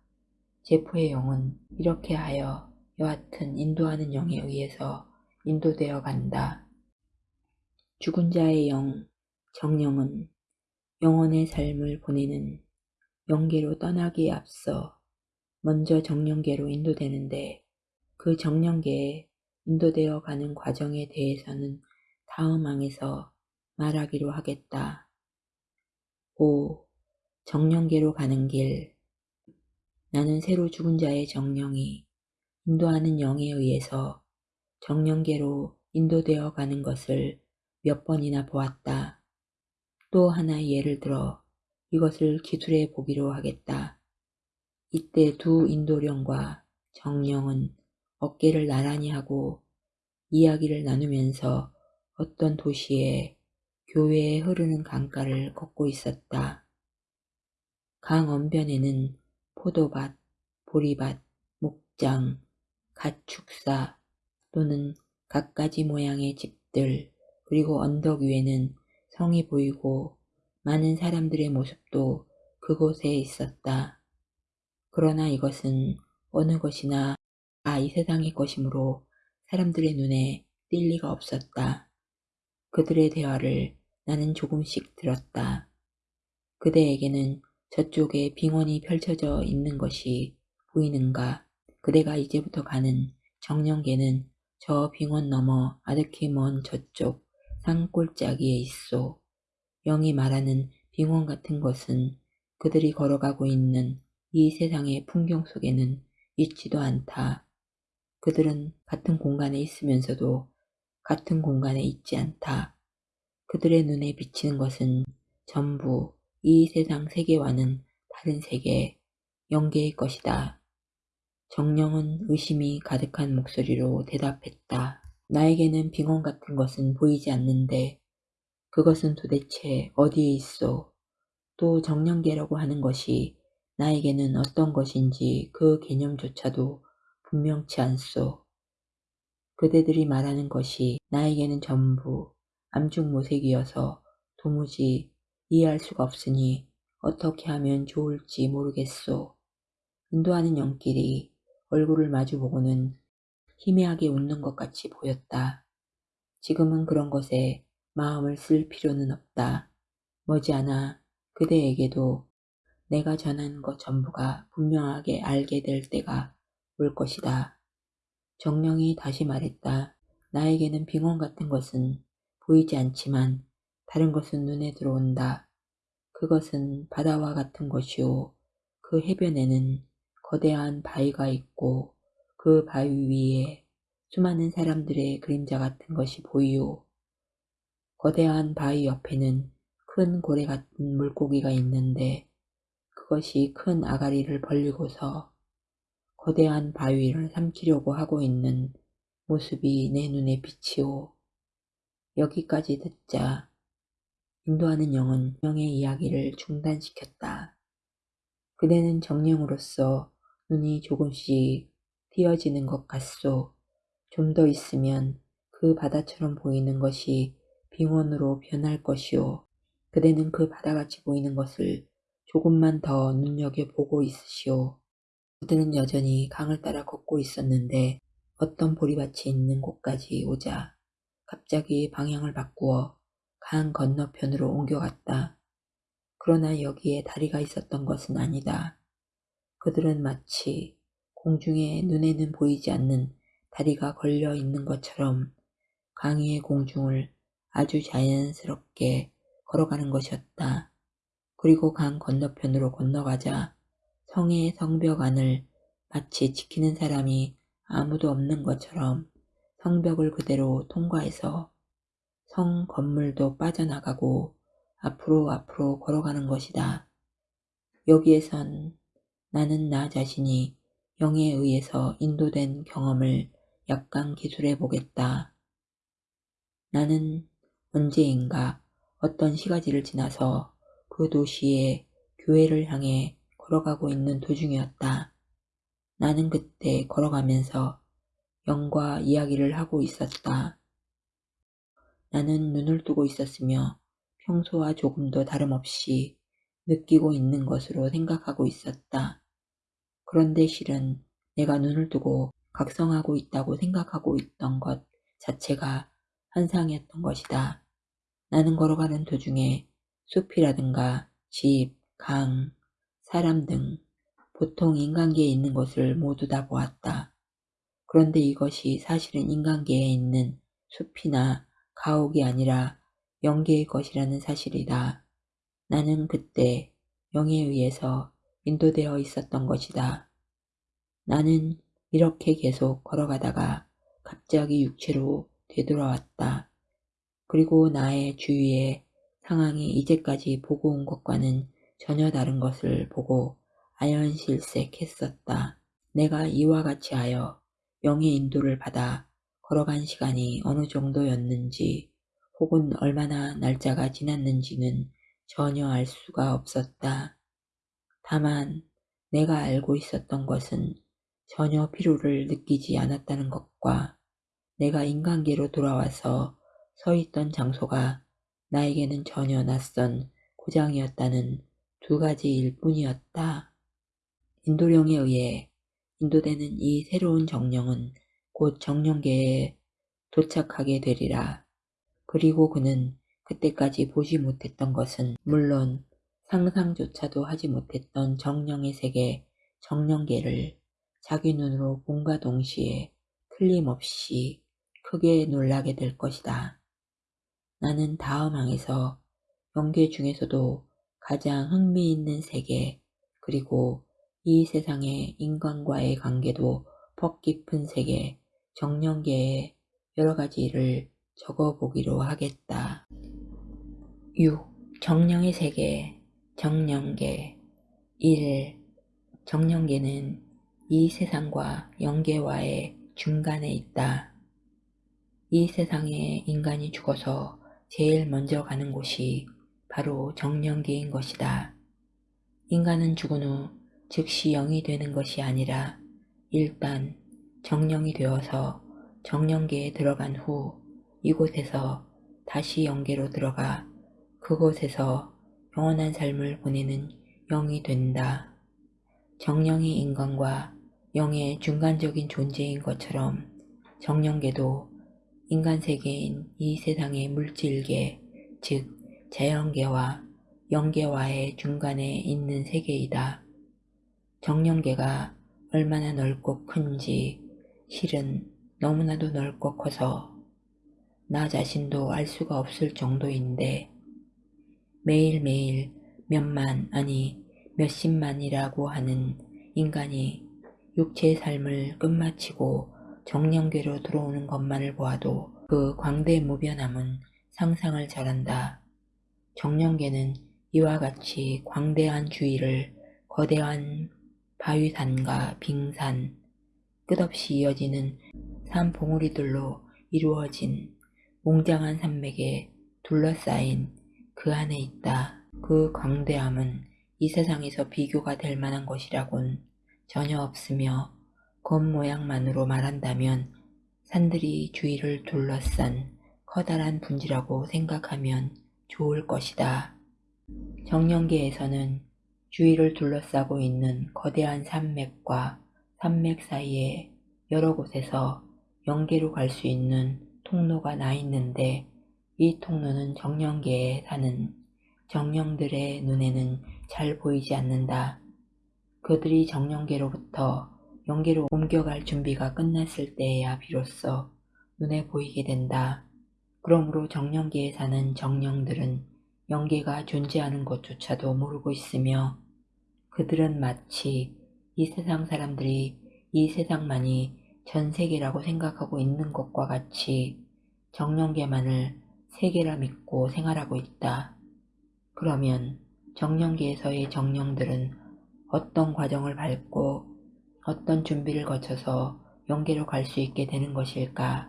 제프의 영은 이렇게 하여 여하튼 인도하는 영에 의해서 인도되어 간다. 죽은 자의 영, 정령은 영원의 삶을 보내는 영계로 떠나기에 앞서 먼저 정령계로 인도되는데 그 정령계에 인도되어 가는 과정에 대해서는 다음 항에서 말하기로 하겠다. 5. 정령계로 가는 길 나는 새로 죽은 자의 정령이 인도하는 영에 의해서 정령계로 인도되어 가는 것을 몇 번이나 보았다. 또 하나의 예를 들어 이것을 기술해 보기로 하겠다. 이때 두 인도령과 정령은 어깨를 나란히 하고 이야기를 나누면서 어떤 도시에 교외에 흐르는 강가를 걷고 있었다. 강 언변에는 포도밭, 보리밭, 목장, 가축사 또는 갖가지 모양의 집들 그리고 언덕 위에는 성이 보이고 많은 사람들의 모습도 그곳에 있었다. 그러나 이것은 어느 것이나 아 이 세상의 것이므로 사람들의 눈에 띌 리가 없었다. 그들의 대화를 나는 조금씩 들었다. 그대에게는 저쪽에 빙원이 펼쳐져 있는 것이 보이는가? 그대가 이제부터 가는 정령계는 저 빙원 너머 아득히 먼 저쪽 산골짜기에 있소. 영이 말하는 빙원 같은 것은 그들이 걸어가고 있는 이 세상의 풍경 속에는 있지도 않다. 그들은 같은 공간에 있으면서도 같은 공간에 있지 않다. 그들의 눈에 비치는 것은 전부 이 세상 세계와는 다른 세계, 영계의 것이다. 정령은 의심이 가득한 목소리로 대답했다. 나에게는 빙원 같은 것은 보이지 않는데 그것은 도대체 어디에 있어? 또 정령계라고 하는 것이 나에게는 어떤 것인지 그 개념조차도 분명치 않소. 그대들이 말하는 것이 나에게는 전부 암중모색이어서 도무지 이해할 수가 없으니 어떻게 하면 좋을지 모르겠소. 인도하는 영끼리 얼굴을 마주보고는 희미하게 웃는 것 같이 보였다. 지금은 그런 것에 마음을 쓸 필요는 없다. 머지않아 그대에게도 내가 전한 것 전부가 분명하게 알게 될 때가 올 것이다. 정령이 다시 말했다. 나에게는 빙원 같은 것은 보이지 않지만 다른 것은 눈에 들어온다. 그것은 바다와 같은 것이오. 그 해변에는 거대한 바위가 있고 그 바위 위에 수많은 사람들의 그림자 같은 것이 보이오. 거대한 바위 옆에는 큰 고래 같은 물고기가 있는데 그것이 큰 아가리를 벌리고서 거대한 바위를 삼키려고 하고 있는 모습이 내 눈에 비치오. 여기까지 듣자 인도하는 영은 영의 이야기를 중단시켰다. 그대는 정령으로서 눈이 조금씩 띄어지는 것 같소. 좀 더 있으면 그 바다처럼 보이는 것이 빙원으로 변할 것이오. 그대는 그 바다같이 보이는 것을 조금만 더 눈여겨보고 있으시오. 그들은 여전히 강을 따라 걷고 있었는데 어떤 보리밭이 있는 곳까지 오자 갑자기 방향을 바꾸어 강 건너편으로 옮겨갔다. 그러나 여기에 다리가 있었던 것은 아니다. 그들은 마치 공중에 눈에는 보이지 않는 다리가 걸려 있는 것처럼 강 위의 공중을 아주 자연스럽게 걸어가는 것이었다. 그리고 강 건너편으로 건너가자 성의 성벽 안을 마치 지키는 사람이 아무도 없는 것처럼 성벽을 그대로 통과해서 성 건물도 빠져나가고 앞으로 앞으로 걸어가는 것이다. 여기에선 나는 나 자신이 영에 의해서 인도된 경험을 약간 기술해 보겠다. 나는 언제인가 어떤 시가지를 지나서 그 도시의 교회를 향해 걸어가고 있는 도중이었다. 나는 그때 걸어가면서 영과 이야기를 하고 있었다. 나는 눈을 뜨고 있었으며 평소와 조금도 다름없이 느끼고 있는 것으로 생각하고 있었다. 그런데 실은 내가 눈을 뜨고 각성하고 있다고 생각하고 있던 것 자체가 환상이었던 것이다. 나는 걸어가는 도중에 숲이라든가 집, 강, 사람 등 보통 인간계에 있는 것을 모두 다 보았다. 그런데 이것이 사실은 인간계에 있는 숲이나 가옥이 아니라 영계의 것이라는 사실이다. 나는 그때 영에 의해서 인도되어 있었던 것이다. 나는 이렇게 계속 걸어가다가 갑자기 육체로 되돌아왔다. 그리고 나의 주위의 상황이 이제까지 보고 온 것과는 전혀 다른 것을 보고 아연실색했었다. 내가 이와 같이 하여 영의 인도를 받아 걸어간 시간이 어느 정도였는지 혹은 얼마나 날짜가 지났는지는 전혀 알 수가 없었다. 다만 내가 알고 있었던 것은 전혀 피로를 느끼지 않았다는 것과 내가 인간계로 돌아와서 서 있던 장소가 나에게는 전혀 낯선 고장이었다는 두 가지일 뿐이었다. 인도령에 의해 인도되는 이 새로운 정령은 곧 정령계에 도착하게 되리라. 그리고 그는 그때까지 보지 못했던 것은 물론 상상조차도 하지 못했던 정령의 세계, 정령계를 자기 눈으로 본과 동시에 틀림없이 크게 놀라게 될 것이다. 나는 다음 항에서 영계 중에서도 가장 흥미있는 세계 그리고 이 세상의 인간과의 관계도 퍽 깊은 세계 정령계의 여러 가지를 적어보기로 하겠다. 6. 정령의 세계 정령계 1. 정령계는 이 세상과 영계와의 중간에 있다. 이 세상에 인간이 죽어서 제일 먼저 가는 곳이 바로 정령계인 것이다. 인간은 죽은 후 즉시 영이 되는 것이 아니라 일단 정령이 되어서 정령계에 들어간 후 이곳에서 다시 영계로 들어가 그곳에서 영원한 삶을 보내는 영이 된다. 정령이 인간과 영의 중간적인 존재인 것처럼 정령계도 인간 세계인 이 세상의 물질계, 즉 자연계와 영계와의 중간에 있는 세계이다. 정령계가 얼마나 넓고 큰지 실은 너무나도 넓고 커서 나 자신도 알 수가 없을 정도인데 매일매일 몇만 아니 몇십만이라고 하는 인간이 육체의 삶을 끝마치고 정령계로 들어오는 것만을 보아도 그 광대무변함은 상상을 잘한다. 정령계는 이와 같이 광대한 주위를 거대한 바위산과 빙산, 끝없이 이어지는 산 봉우리들로 이루어진 웅장한 산맥에 둘러싸인 그 안에 있다. 그 광대함은 이 세상에서 비교가 될 만한 것이라곤 전혀 없으며 겉모양만으로 말한다면 산들이 주위를 둘러싼 커다란 분지라고 생각하면 좋을 것이다. 정령계에서는 주위를 둘러싸고 있는 거대한 산맥과 산맥 사이에 여러 곳에서 영계로 갈 수 있는 통로가 나 있는데 이 통로는 정령계에 사는 정령들의 눈에는 잘 보이지 않는다. 그들이 정령계로부터 영계로 옮겨갈 준비가 끝났을 때에야 비로소 눈에 보이게 된다. 그러므로 정령계에 사는 정령들은 영계가 존재하는 것조차도 모르고 있으며 그들은 마치 이 세상 사람들이 이 세상만이 전 세계라고 생각하고 있는 것과 같이 정령계만을 세계라 믿고 생활하고 있다. 그러면 정령계에서의 정령들은 어떤 과정을 밟고 어떤 준비를 거쳐서 영계로 갈 수 있게 되는 것일까?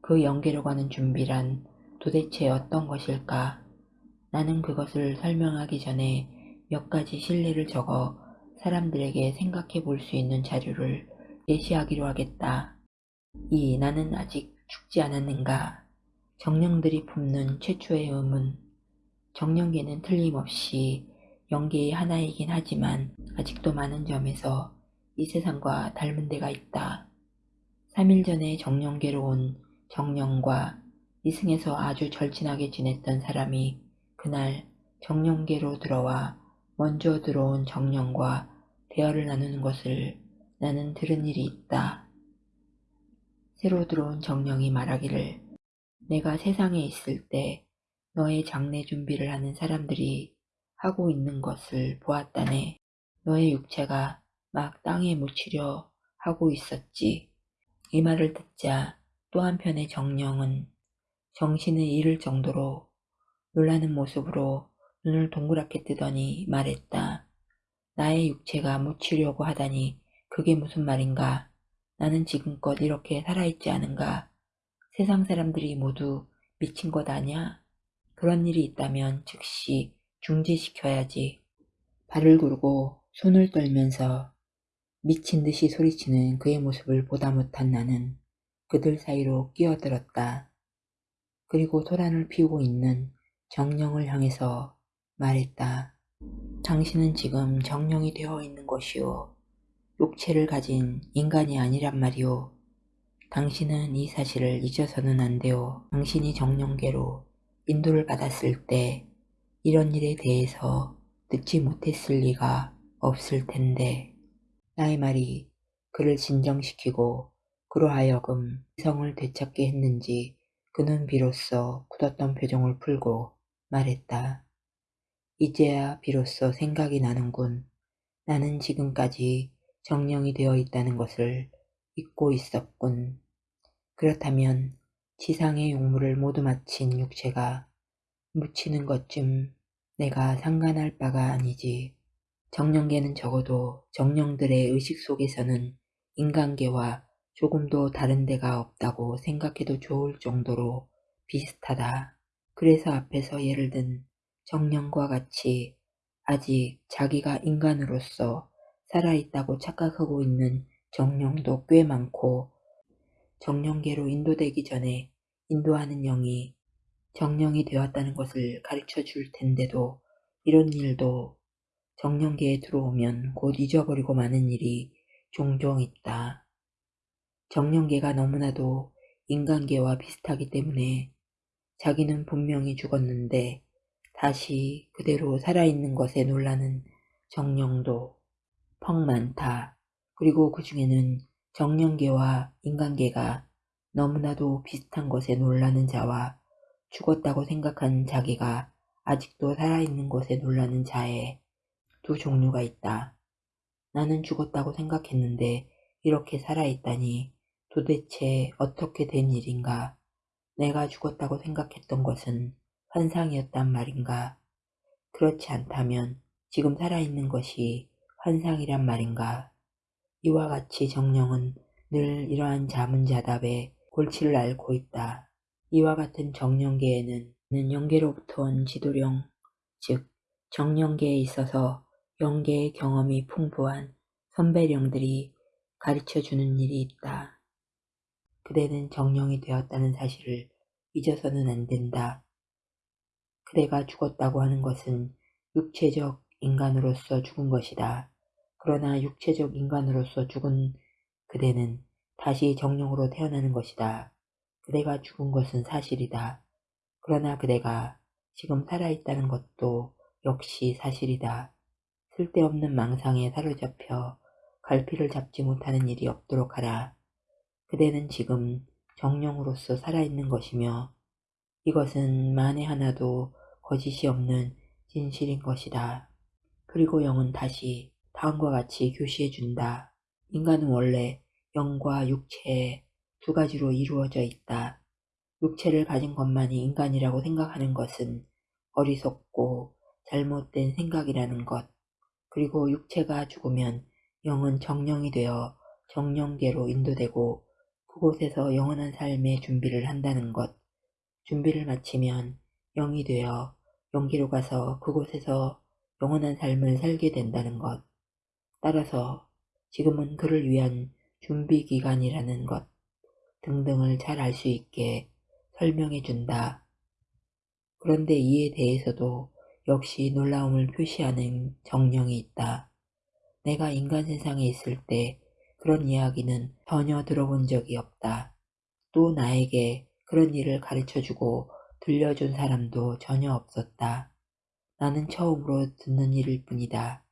그 영계로 가는 준비란 도대체 어떤 것일까? 나는 그것을 설명하기 전에 몇 가지 실례를 적어 사람들에게 생각해 볼 수 있는 자료를 제시하기로 하겠다. 이 나는 아직 죽지 않았는가? 정령들이 품는 최초의 의문. 정령계는 틀림없이 영계의 하나이긴 하지만 아직도 많은 점에서 이 세상과 닮은 데가 있다. 3일 전에 정령계로 온 정령과 이승에서 아주 절친하게 지냈던 사람이 그날 정령계로 들어와 먼저 들어온 정령과 대화를 나누는 것을 나는 들은 일이 있다. 새로 들어온 정령이 말하기를 내가 세상에 있을 때 너의 장례 준비를 하는 사람들이 하고 있는 것을 보았다네. 너의 육체가 막 땅에 묻히려 하고 있었지. 이 말을 듣자 또 한편의 정령은 정신을 잃을 정도로 놀라는 모습으로 눈을 동그랗게 뜨더니 말했다. 나의 육체가 묻히려고 하다니 그게 무슨 말인가? 나는 지금껏 이렇게 살아있지 않은가? 세상 사람들이 모두 미친 것 아냐? 그런 일이 있다면 즉시 중지시켜야지. 발을 굴고 손을 떨면서 미친 듯이 소리치는 그의 모습을 보다 못한 나는 그들 사이로 끼어들었다. 그리고 소란을 피우고 있는 정령을 향해서 말했다. 당신은 지금 정령이 되어 있는 것이오. 육체를 가진 인간이 아니란 말이오. 당신은 이 사실을 잊어서는 안 돼요. 당신이 정령계로 인도를 받았을 때 이런 일에 대해서 듣지 못했을 리가 없을 텐데 나의 말이 그를 진정시키고 그로 하여금 이성을 되찾게 했는지 그는 비로소 굳었던 표정을 풀고 말했다. 이제야 비로소 생각이 나는군. 나는 지금까지 정령이 되어 있다는 것을 잊고 있었군. 그렇다면 지상의 용무를 모두 마친 육체가 묻히는 것쯤 내가 상관할 바가 아니지. 정령계는 적어도 정령들의 의식 속에서는 인간계와 조금도 다른 데가 없다고 생각해도 좋을 정도로 비슷하다. 그래서 앞에서 예를 든 정령과 같이 아직 자기가 인간으로서 살아있다고 착각하고 있는 정령도 꽤 많고 정령계로 인도되기 전에 인도하는 영이 정령이 되었다는 것을 가르쳐 줄 텐데도 이런 일도 정령계에 들어오면 곧 잊어버리고 마는 일이 종종 있다. 정령계가 너무나도 인간계와 비슷하기 때문에 자기는 분명히 죽었는데 다시 그대로 살아있는 것에 놀라는 정령도 펑 많다. 그리고 그 중에는 정령계와 인간계가 너무나도 비슷한 것에 놀라는 자와 죽었다고 생각하는 자기가 아직도 살아있는 것에 놀라는 자의 두 종류가 있다. 나는 죽었다고 생각했는데 이렇게 살아있다니 도대체 어떻게 된 일인가? 내가 죽었다고 생각했던 것은 환상이었단 말인가? 그렇지 않다면 지금 살아있는 것이 환상이란 말인가? 이와 같이 정령은 늘 이러한 자문자답에 골치를 앓고 있다. 이와 같은 정령계에는 영계로부터 온 지도령, 즉 정령계에 있어서 영계의 경험이 풍부한 선배령들이 가르쳐주는 일이 있다. 그대는 정령이 되었다는 사실을 잊어서는 안 된다. 그대가 죽었다고 하는 것은 육체적 인간으로서 죽은 것이다. 그러나 육체적 인간으로서 죽은 그대는 다시 정령으로 태어나는 것이다. 그대가 죽은 것은 사실이다. 그러나 그대가 지금 살아있다는 것도 역시 사실이다. 쓸데없는 망상에 사로잡혀 갈피를 잡지 못하는 일이 없도록 하라. 그대는 지금 정령으로서 살아있는 것이며 이것은 만에 하나도 거짓이 없는 진실인 것이다. 그리고 영은 다시 다음과 같이 교시해 준다. 인간은 원래 영과 육체 두 가지로 이루어져 있다. 육체를 가진 것만이 인간이라고 생각하는 것은 어리석고 잘못된 생각이라는 것. 그리고 육체가 죽으면 영은 정령이 되어 정령계로 인도되고 그곳에서 영원한 삶의 준비를 한다는 것. 준비를 마치면 영이 되어 영기로 가서 그곳에서 영원한 삶을 살게 된다는 것. 따라서 지금은 그를 위한 준비 기간이라는 것 등등을 잘 알 수 있게 설명해 준다. 그런데 이에 대해서도 역시 놀라움을 표시하는 정령이 있다. 내가 인간 세상에 있을 때 그런 이야기는 전혀 들어본 적이 없다. 또 나에게 그런 일을 가르쳐주고 들려준 사람도 전혀 없었다. 나는 처음으로 듣는 일일 뿐이다.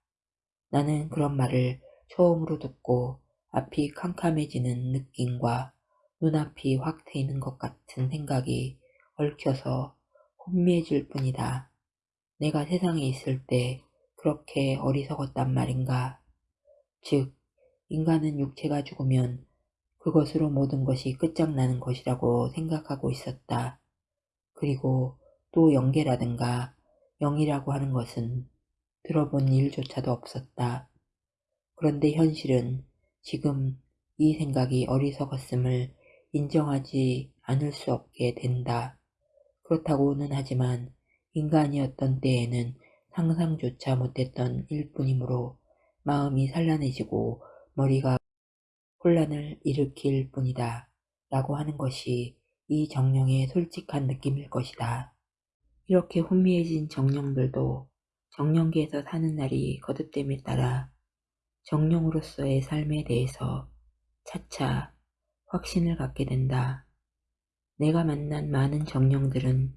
나는 그런 말을 처음으로 듣고 앞이 캄캄해지는 느낌과 눈앞이 확 트이는 것 같은 생각이 얽혀서 혼미해질 뿐이다. 내가 세상에 있을 때 그렇게 어리석었단 말인가. 즉, 인간은 육체가 죽으면 그것으로 모든 것이 끝장나는 것이라고 생각하고 있었다. 그리고 또 영계라든가 영이라고 하는 것은 들어본 일조차도 없었다. 그런데 현실은 지금 이 생각이 어리석었음을 인정하지 않을 수 없게 된다. 그렇다고는 하지만 인간이었던 때에는 상상조차 못했던 일뿐이므로 마음이 산란해지고 머리가 혼란을 일으킬 뿐이다. 라고 하는 것이 이 정령의 솔직한 느낌일 것이다. 이렇게 혼미해진 정령들도 정령계에서 사는 날이 거듭됨에 따라 정령으로서의 삶에 대해서 차차 확신을 갖게 된다. 내가 만난 많은 정령들은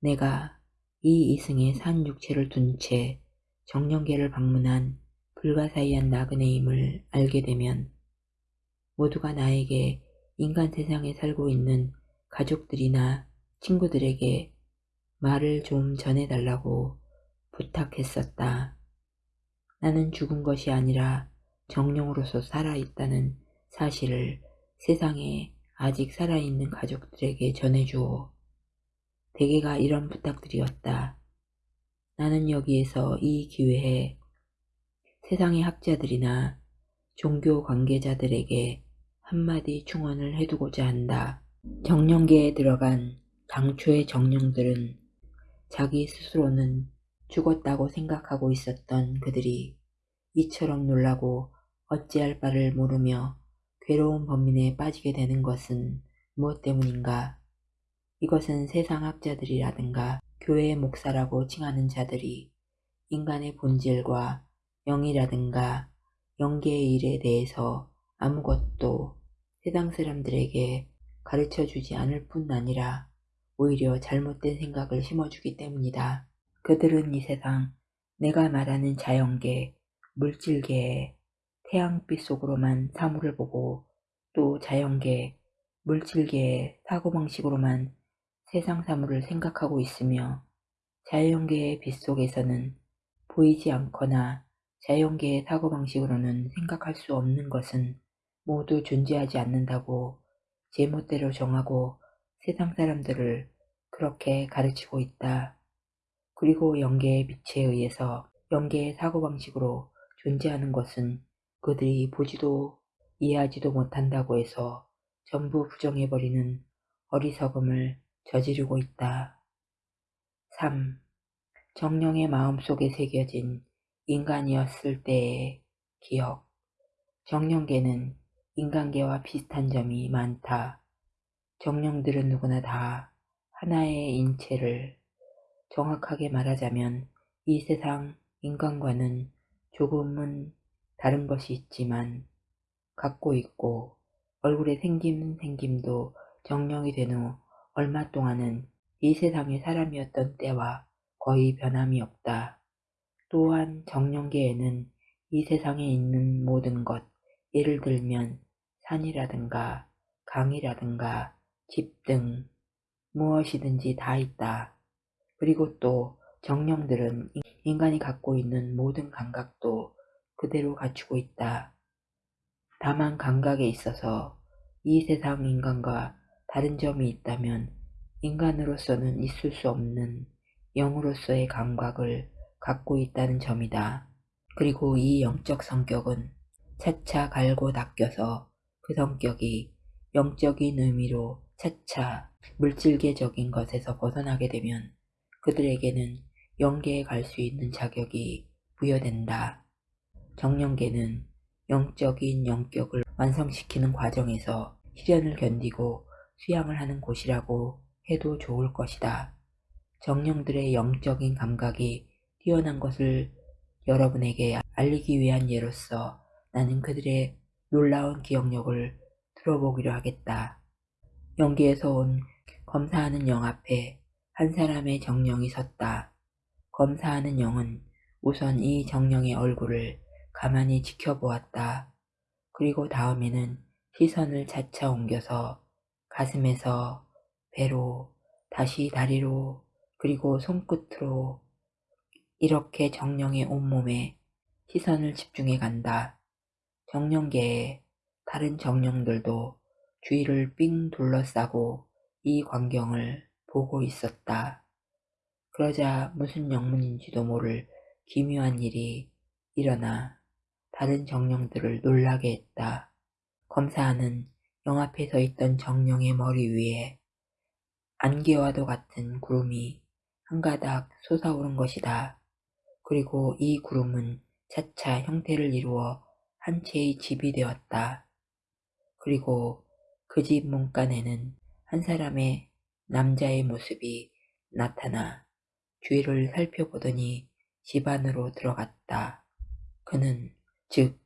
내가 이 이승의 산 육체를 둔 채 정령계를 방문한 불가사의한 나그네임을 알게 되면 모두가 나에게 인간 세상에 살고 있는 가족들이나 친구들에게 말을 좀 전해달라고 부탁했었다. 나는 죽은 것이 아니라 정령으로서 살아있다는 사실을 세상에 아직 살아있는 가족들에게 전해주오. 대개가 이런 부탁들이었다. 나는 여기에서 이 기회에 세상의 학자들이나 종교 관계자들에게 한마디 충언을 해두고자 한다. 정령계에 들어간 당초의 정령들은 자기 스스로는 죽었다고 생각하고 있었던 그들이 이처럼 놀라고 어찌할 바를 모르며 괴로운 범민에 빠지게 되는 것은 무엇 때문인가? 이것은 세상 학자들이라든가 교회의 목사라고 칭하는 자들이 인간의 본질과 영이라든가 영계의 일에 대해서 아무것도 세상 사람들에게 가르쳐 주지 않을 뿐 아니라 오히려 잘못된 생각을 심어주기 때문이다. 그들은 이 세상 내가 말하는 자연계, 물질계에 태양빛 속으로만 사물을 보고 또 자연계, 물질계의 사고방식으로만 세상 사물을 생각하고 있으며 자연계의 빛 속에서는 보이지 않거나 자연계의 사고방식으로는 생각할 수 없는 것은 모두 존재하지 않는다고 제멋대로 정하고 세상 사람들을 그렇게 가르치고 있다. 그리고 영계의 빛에 의해서 영계의 사고방식으로 존재하는 것은 그들이 보지도 이해하지도 못한다고 해서 전부 부정해버리는 어리석음을 저지르고 있다. 3. 정령의 마음속에 새겨진 인간이었을 때의 기억 정령계는 인간계와 비슷한 점이 많다. 정령들은 누구나 다 하나의 인체를 정확하게 말하자면 이 세상 인간과는 조금은 다른 것이 있지만 갖고 있고 얼굴에 생김 생김도 정령이 된 후 얼마 동안은 이 세상의 사람이었던 때와 거의 변함이 없다. 또한 정령계에는 이 세상에 있는 모든 것, 예를 들면 산이라든가 강이라든가 집 등 무엇이든지 다 있다. 그리고 또 정령들은 인간이 갖고 있는 모든 감각도 그대로 갖추고 있다. 다만 감각에 있어서 이 세상 인간과 다른 점이 있다면 인간으로서는 있을 수 없는 영으로서의 감각을 갖고 있다는 점이다. 그리고 이 영적 성격은 차차 갈고 닦여서 그 성격이 영적인 의미로 차차 물질계적인 것에서 벗어나게 되면 그들에게는 영계에 갈 수 있는 자격이 부여된다. 정령계는 영적인 영격을 완성시키는 과정에서 시련을 견디고 수양을 하는 곳이라고 해도 좋을 것이다. 정령들의 영적인 감각이 뛰어난 것을 여러분에게 알리기 위한 예로서 나는 그들의 놀라운 기억력을 들어보기로 하겠다. 연기에서 온 검사하는 영 앞에 한 사람의 정령이 섰다. 검사하는 영은 우선 이 정령의 얼굴을 가만히 지켜보았다. 그리고 다음에는 시선을 차차 옮겨서 가슴에서 배로 다시 다리로 그리고 손끝으로 이렇게 정령의 온몸에 시선을 집중해 간다. 정령계의 다른 정령들도 주위를 삥 둘러싸고 이 광경을 보고 있었다. 그러자 무슨 영문인지도 모를 기묘한 일이 일어나 다른 정령들을 놀라게 했다. 검사하는 영 앞에 서 있던 정령의 머리 위에 안개와도 같은 구름이 한 가닥 솟아오른 것이다. 그리고 이 구름은 차차 형태를 이루어 한 채의 집이 되었다. 그리고 그 집 문간에는 한 사람의 남자의 모습이 나타나 주위를 살펴보더니 집 안으로 들어갔다. 그는 즉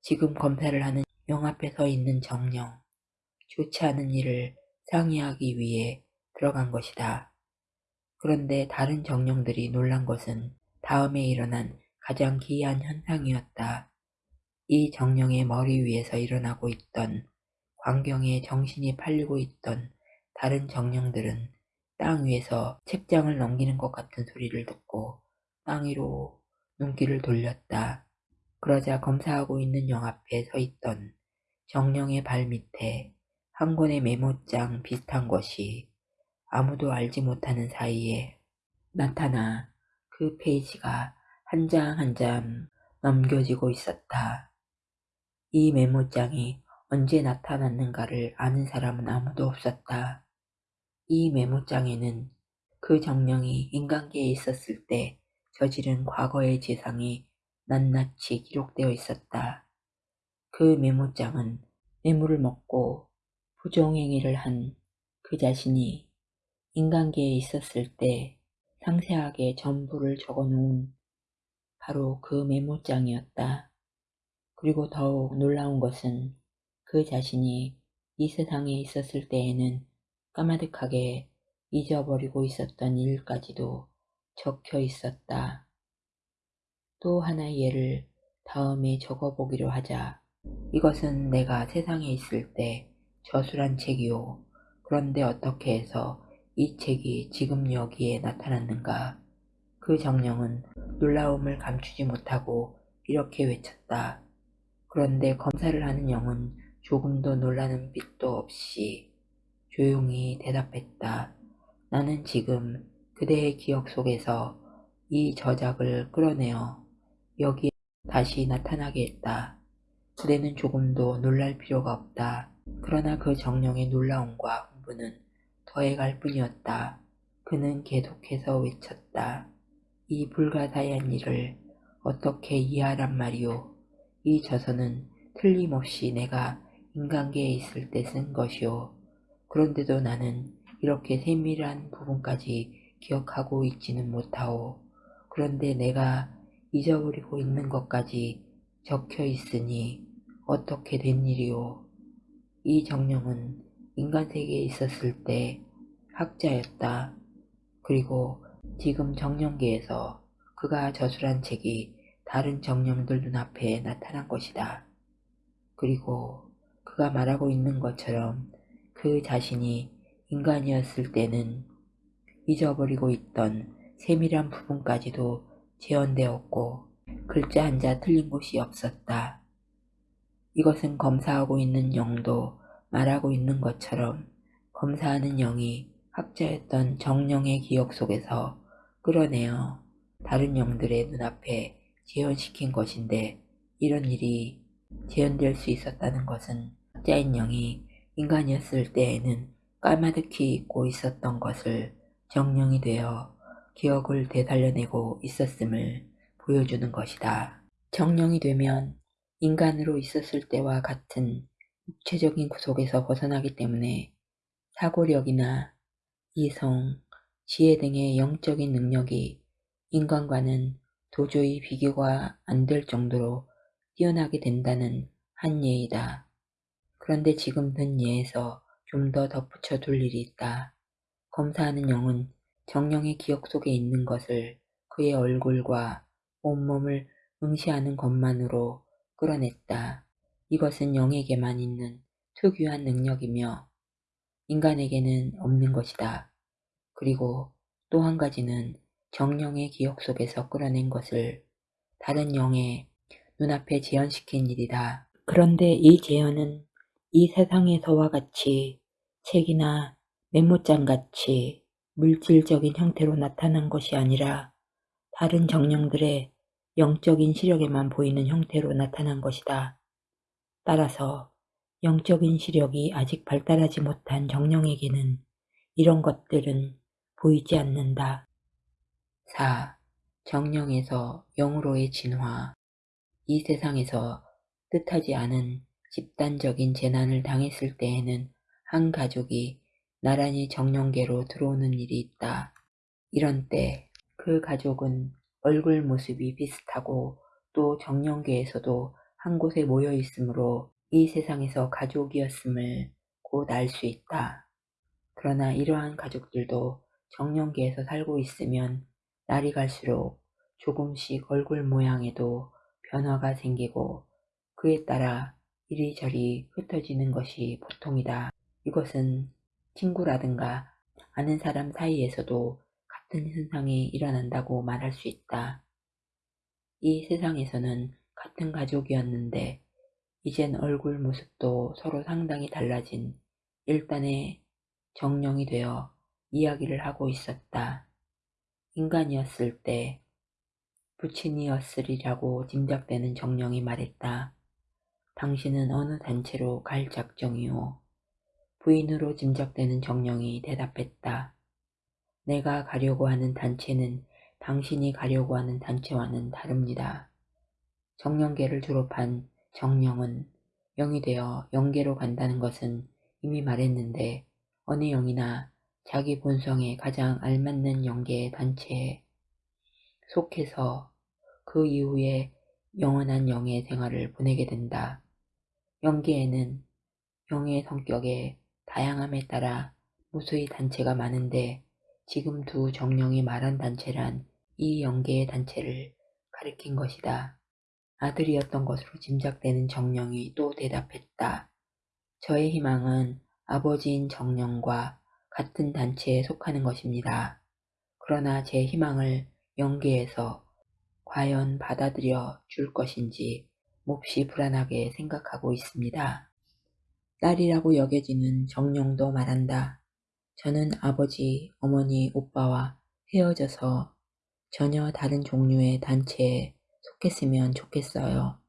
지금 검사를 하는 영 앞에 서 있는 정령, 좋지 않은 일을 상의하기 위해 들어간 것이다. 그런데 다른 정령들이 놀란 것은 다음에 일어난 가장 기이한 현상이었다. 이 정령의 머리 위에서 일어나고 있던 광경에 정신이 팔리고 있던 다른 정령들은 땅 위에서 책장을 넘기는 것 같은 소리를 듣고 땅 위로 눈길을 돌렸다. 그러자 검사하고 있는 영 앞에 서 있던 정령의 발 밑에 한 권의 메모장 비슷한 것이 아무도 알지 못하는 사이에 나타나 그 페이지가 한 장 한 장 넘겨지고 있었다. 이 메모장이 언제 나타났는가를 아는 사람은 아무도 없었다. 이 메모장에는 그 정령이 인간계에 있었을 때 저지른 과거의 재상이 낱낱이 기록되어 있었다. 그 메모장은 뇌물을 먹고 부정행위를 한 그 자신이 인간계에 있었을 때 상세하게 전부를 적어놓은 바로 그 메모장이었다. 그리고 더욱 놀라운 것은 그 자신이 이 세상에 있었을 때에는 까마득하게 잊어버리고 있었던 일까지도 적혀 있었다. 또 하나의 예를 다음에 적어보기로 하자. 이것은 내가 세상에 있을 때 저술한 책이오. 그런데 어떻게 해서 이 책이 지금 여기에 나타났는가? 그 정령은 놀라움을 감추지 못하고 이렇게 외쳤다. 그런데 검사를 하는 영은 조금도 놀라는 빛도 없이 조용히 대답했다. 나는 지금 그대의 기억 속에서 이 저작을 끌어내어 여기에 다시 나타나게 했다. 그대는 조금도 놀랄 필요가 없다. 그러나 그 정령의 놀라움과 흥분은 더해갈 뿐이었다. 그는 계속해서 외쳤다. 이 불가사의한 일을 어떻게 이해하란 말이오. 이 저서는 틀림없이 내가 인간계에 있을 때 쓴 것이오. 그런데도 나는 이렇게 세밀한 부분까지 기억하고 있지는 못하오. 그런데 내가 잊어버리고 있는 것까지 적혀 있으니 어떻게 된 일이오. 이 정령은 인간 세계에 있었을 때 학자였다. 그리고 지금 정령계에서 그가 저술한 책이 다른 정령들 눈앞에 나타난 것이다. 그리고 그가 말하고 있는 것처럼 그 자신이 인간이었을 때는 잊어버리고 있던 세밀한 부분까지도 재현되었고 글자 한자 틀린 곳이 없었다. 이것은 검사하고 있는 영도 말하고 있는 것처럼 검사하는 영이 학자였던 정령의 기억 속에서 끌어내어 다른 영들의 눈앞에 재현시킨 것인데 이런 일이 재현될 수 있었다는 것은 학자인 영이 인간이었을 때에는 까마득히 잊고 있었던 것을 정령이 되어 기억을 되살려내고 있었음을 보여주는 것이다. 정령이 되면 인간으로 있었을 때와 같은 육체적인 구속에서 벗어나기 때문에 사고력이나 이성, 지혜 등의 영적인 능력이 인간과는 도저히 비교가 안 될 정도로 뛰어나게 된다는 한 예이다. 그런데 지금 든 예에서 좀 더 덧붙여 둘 일이 있다. 검사하는 영은 정령의 기억 속에 있는 것을 그의 얼굴과 온몸을 응시하는 것만으로 끌어냈다. 이것은 영에게만 있는 특유한 능력이며 인간에게는 없는 것이다. 그리고 또 한 가지는 정령의 기억 속에서 끌어낸 것을 다른 영의 눈앞에 재현시킨 일이다. 그런데 이 재현은 이 세상에서와 같이 책이나 메모장같이 물질적인 형태로 나타난 것이 아니라 다른 정령들의 영적인 시력에만 보이는 형태로 나타난 것이다. 따라서 영적인 시력이 아직 발달하지 못한 정령에게는 이런 것들은 보이지 않는다. 4. 정령에서 영으로의 진화 이 세상에서 뜻하지 않은 집단적인 재난을 당했을 때에는 한 가족이 나란히 정령계로 들어오는 일이 있다. 이런 때 그 가족은 얼굴 모습이 비슷하고 또 정령계에서도 한 곳에 모여 있으므로 이 세상에서 가족이었음을 곧 알 수 있다. 그러나 이러한 가족들도 정령계에서 살고 있으면 날이 갈수록 조금씩 얼굴 모양에도 변화가 생기고 그에 따라 이리저리 흩어지는 것이 보통이다. 이것은 친구라든가 아는 사람 사이에서도 같은 현상이 일어난다고 말할 수 있다. 이 세상에서는 같은 가족이었는데 이젠 얼굴 모습도 서로 상당히 달라진 일단의 정령이 되어 이야기를 하고 있었다. 인간이었을 때 부친이었으리라고 짐작되는 정령이 말했다. 당신은 어느 단체로 갈 작정이오? 부인으로 짐작되는 정령이 대답했다. 내가 가려고 하는 단체는 당신이 가려고 하는 단체와는 다릅니다. 정령계를 졸업한 정령은 영이 되어 영계로 간다는 것은 이미 말했는데 어느 영이나 자기 본성에 가장 알맞는 영계의 단체에 속해서 그 이후에 영원한 영의 생활을 보내게 된다. 영계에는 영의 성격에 다양함에 따라 무수히 단체가 많은데 지금 두 정령이 말한 단체란 이 영계의 단체를 가리킨 것이다. 아들이었던 것으로 짐작되는 정령이 또 대답했다. 저의 희망은 아버지인 정령과 같은 단체에 속하는 것입니다. 그러나 제 희망을 영계에서 과연 받아들여 줄 것인지 몹시 불안하게 생각하고 있습니다. 딸이라고 여겨지는 정령도 말한다. 저는 아버지, 어머니, 오빠와 헤어져서 전혀 다른 종류의 단체에 속했으면 좋겠어요.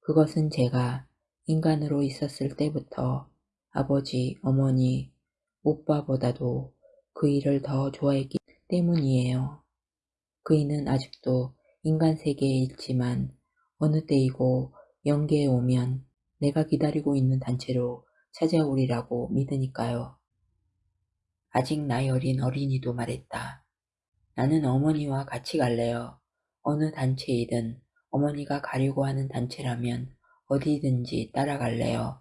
그것은 제가 인간으로 있었을 때부터 아버지, 어머니, 오빠보다도 그 일을 더 좋아했기 때문이에요. 그이는 아직도 인간 세계에 있지만 어느 때이고 영계에 오면 내가 기다리고 있는 단체로 찾아오리라고 믿으니까요. 아직 나이 어린 어린이도 말했다. 나는 어머니와 같이 갈래요. 어느 단체이든 어머니가 가려고 하는 단체라면 어디든지 따라갈래요.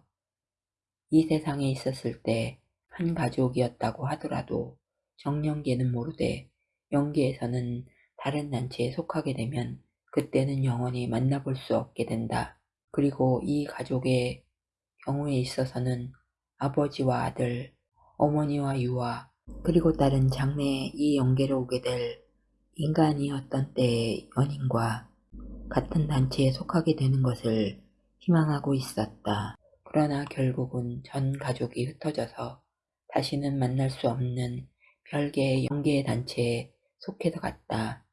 이 세상에 있었을 때 한 가족이었다고 하더라도 정령계는 모르되 영계에서는 다른 단체에 속하게 되면 그때는 영원히 만나볼 수 없게 된다. 그리고 이 가족의 경우에 있어서는 아버지와 아들, 어머니와 유아, 그리고 다른 장래에 이 영계로 오게 될 인간이 어떤 때의 연인과 같은 단체에 속하게 되는 것을 희망하고 있었다. 그러나 결국은 전 가족이 흩어져서 다시는 만날 수 없는 별개의 영계의 단체에 속해서 갔다.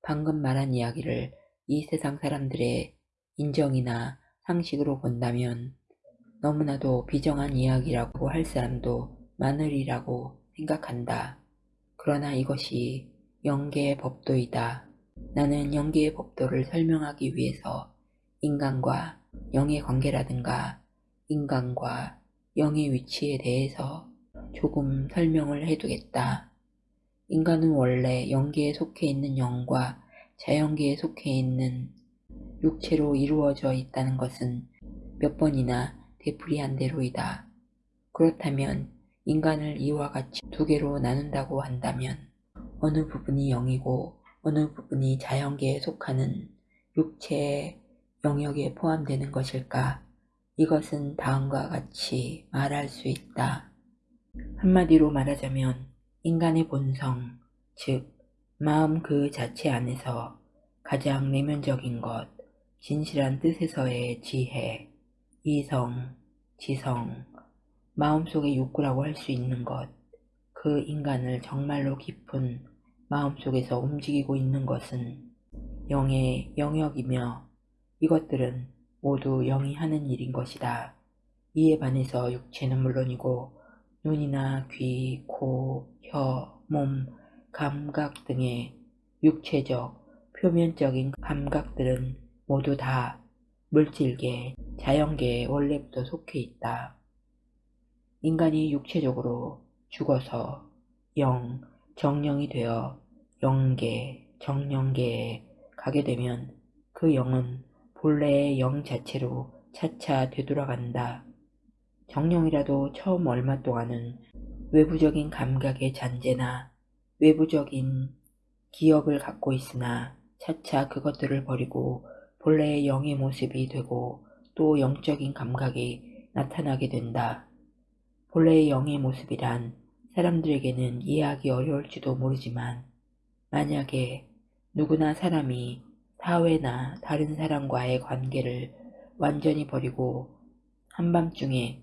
방금 말한 이야기를 이 세상 사람들의 인정이나 상식으로 본다면 너무나도 비정한 이야기라고 할 사람도 많으리라고 생각한다. 그러나 이것이 영계의 법도이다. 나는 영계의 법도를 설명하기 위해서 인간과 영의 관계라든가 인간과 영의 위치에 대해서 조금 설명을 해두겠다. 인간은 원래 영계에 속해 있는 영과 자연계에 속해 있는 육체로 이루어져 있다는 것은 몇 번이나 되풀이한 대로이다. 그렇다면 인간을 이와 같이 두 개로 나눈다고 한다면 어느 부분이 영이고 어느 부분이 자연계에 속하는 육체의 영역에 포함되는 것일까? 이것은 다음과 같이 말할 수 있다. 한마디로 말하자면 인간의 본성, 즉 마음 그 자체 안에서 가장 내면적인 것, 진실한 뜻에서의 지혜, 이성, 지성, 마음속의 욕구라고 할 수 있는 것, 그 인간을 정말로 깊은 마음속에서 움직이고 있는 것은 영의 영역이며 이것들은 모두 영이 하는 일인 것이다. 이에 반해서 육체는 물론이고 눈이나 귀, 코, 혀, 몸, 감각 등의 육체적, 표면적인 감각들은 모두 다 물질계, 자연계에 원래부터 속해 있다. 인간이 육체적으로 죽어서 영, 정령이 되어 영계, 정령계에 가게 되면 그 영은 본래의 영 자체로 차차 되돌아간다. 정령이라도 처음 얼마 동안은 외부적인 감각의 잔재나 외부적인 기억을 갖고 있으나 차차 그것들을 버리고 본래의 영의 모습이 되고 또 영적인 감각이 나타나게 된다. 본래의 영의 모습이란 사람들에게는 이해하기 어려울지도 모르지만 만약에 누구나 사람이 사회나 다른 사람과의 관계를 완전히 버리고 한밤중에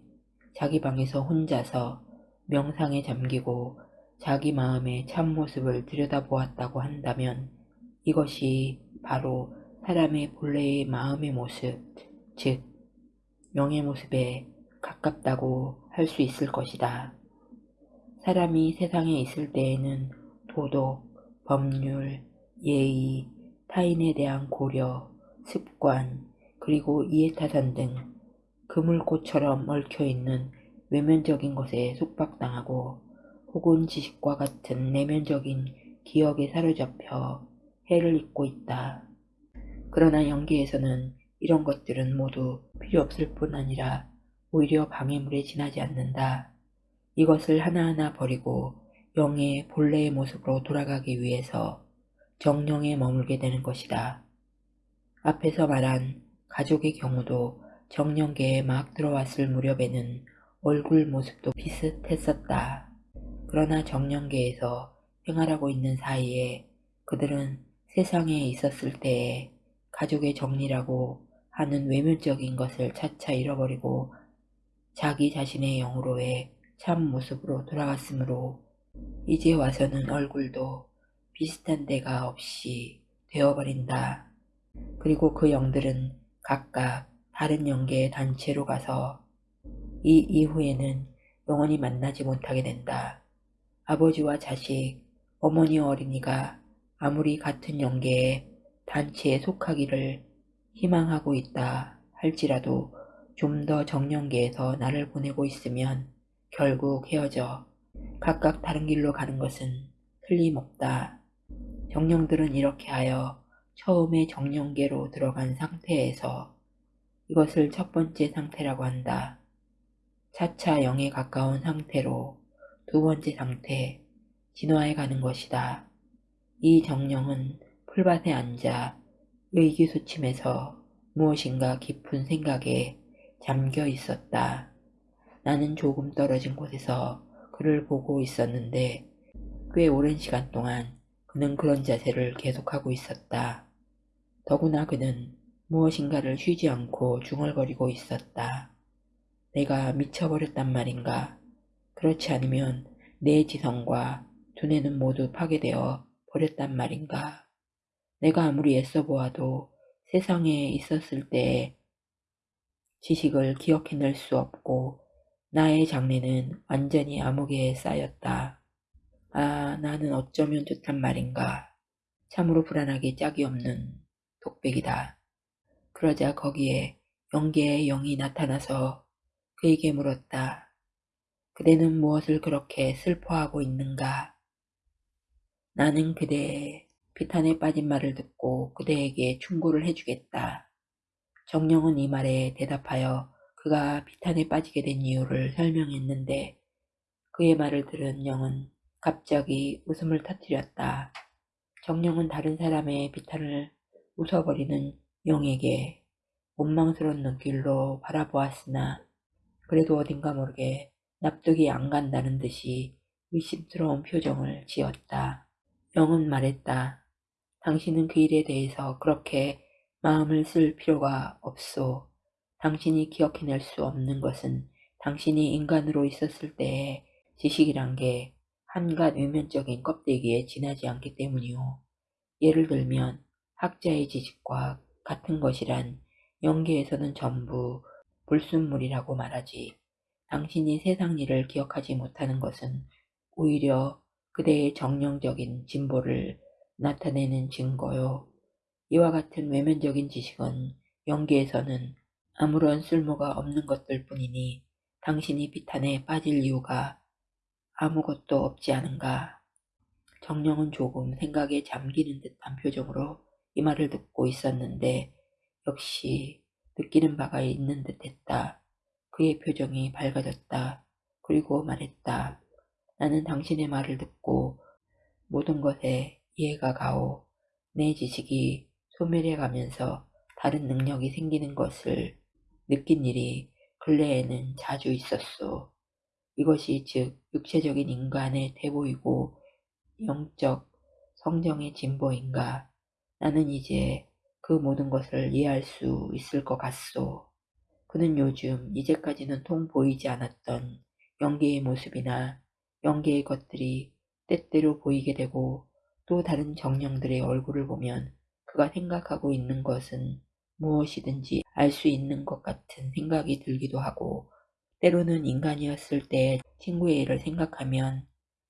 자기 방에서 혼자서 명상에 잠기고 자기 마음의 참모습을 들여다보았다고 한다면 이것이 바로 사람의 본래의 마음의 모습, 즉 영의 모습에 가깝다고 할 수 있을 것이다. 사람이 세상에 있을 때에는 도덕, 법률, 예의, 타인에 대한 고려, 습관, 그리고 이해타산 등 그물꽃처럼 얽혀있는 외면적인 것에 속박당하고 혹은 지식과 같은 내면적인 기억에 사로잡혀 해를 입고 있다. 그러나 연기에서는 이런 것들은 모두 필요 없을 뿐 아니라 오히려 방해물에 지나지 않는다. 이것을 하나하나 버리고 영의 본래의 모습으로 돌아가기 위해서 정령에 머물게 되는 것이다. 앞에서 말한 가족의 경우도 정령계에 막 들어왔을 무렵에는 얼굴 모습도 비슷했었다. 그러나 정령계에서 생활하고 있는 사이에 그들은 세상에 있었을 때에 가족의 정리라고 하는 외면적인 것을 차차 잃어버리고 자기 자신의 영으로의 참 모습으로 돌아갔으므로 이제 와서는 얼굴도 비슷한 데가 없이 되어버린다. 그리고 그 영들은 각각 다른 영계의 단체로 가서 이 이후에는 영원히 만나지 못하게 된다. 아버지와 자식, 어머니 어린이가 아무리 같은 영계의 단체에 속하기를 희망하고 있다 할지라도 좀 더 정령계에서 나를 보내고 있으면 결국 헤어져 각각 다른 길로 가는 것은 틀림없다. 정령들은 이렇게 하여 처음에 정령계로 들어간 상태에서 이것을 첫 번째 상태라고 한다. 차차 영에 가까운 상태로 두 번째 상태, 진화해 가는 것이다. 이 정령은 풀밭에 앉아 의기소침해서 무엇인가 깊은 생각에 잠겨 있었다. 나는 조금 떨어진 곳에서 그를 보고 있었는데 꽤 오랜 시간 동안 그는 그런 자세를 계속하고 있었다. 더구나 그는 무엇인가를 쉬지 않고 중얼거리고 있었다. 내가 미쳐버렸단 말인가? 그렇지 않으면 내 지성과 두뇌는 모두 파괴되어 버렸단 말인가? 내가 아무리 애써 보아도 세상에 있었을 때의 지식을 기억해낼 수 없고 나의 장래는 완전히 암흑에 쌓였다. 아, 나는 어쩌면 좋단 말인가. 참으로 불안하게 짝이 없는 독백이다. 그러자 거기에 영계의 영이 나타나서 그에게 물었다. 그대는 무엇을 그렇게 슬퍼하고 있는가? 나는 그대의 비탄에 빠진 말을 듣고 그대에게 충고를 해주겠다. 정령은 이 말에 대답하여 그가 비탄에 빠지게 된 이유를 설명했는데 그의 말을 들은 영은 갑자기 웃음을 터뜨렸다. 정령은 다른 사람의 비탄을 웃어버리는 영에게 원망스러운 눈길로 바라보았으나 그래도 어딘가 모르게 납득이 안 간다는 듯이 의심스러운 표정을 지었다. 영은 말했다. 당신은 그 일에 대해서 그렇게 마음을 쓸 필요가 없소. 당신이 기억해낼 수 없는 것은 당신이 인간으로 있었을 때의 지식이란 게 한갓 외면적인 껍데기에 지나지 않기 때문이오. 예를 들면 학자의 지식과 같은 것이란 영계에서는 전부 불순물이라고 말하지. 당신이 세상 일을 기억하지 못하는 것은 오히려 그대의 정령적인 진보를 나타내는 증거요. 이와 같은 외면적인 지식은 영계에서는 아무런 쓸모가 없는 것들 뿐이니 당신이 비탄에 빠질 이유가 아무것도 없지 않은가. 정령은 조금 생각에 잠기는 듯한 표정으로 이 말을 듣고 있었는데 역시 느끼는 바가 있는 듯 했다. 그의 표정이 밝아졌다. 그리고 말했다. 나는 당신의 말을 듣고 모든 것에 이해가 가오. 내 지식이 소멸해 가면서 다른 능력이 생기는 것을 느낀 일이 근래에는 자주 있었소. 이것이 즉 육체적인 인간의 태보이고 영적 성정의 진보인가. 나는 이제 그 모든 것을 이해할 수 있을 것 같소. 그는 요즘 이제까지는 통 보이지 않았던 영계의 모습이나 영계의 것들이 때때로 보이게 되고 또 다른 정령들의 얼굴을 보면 그가 생각하고 있는 것은 무엇이든지 알 수 있는 것 같은 생각이 들기도 하고 때로는 인간이었을 때 친구의 일을 생각하면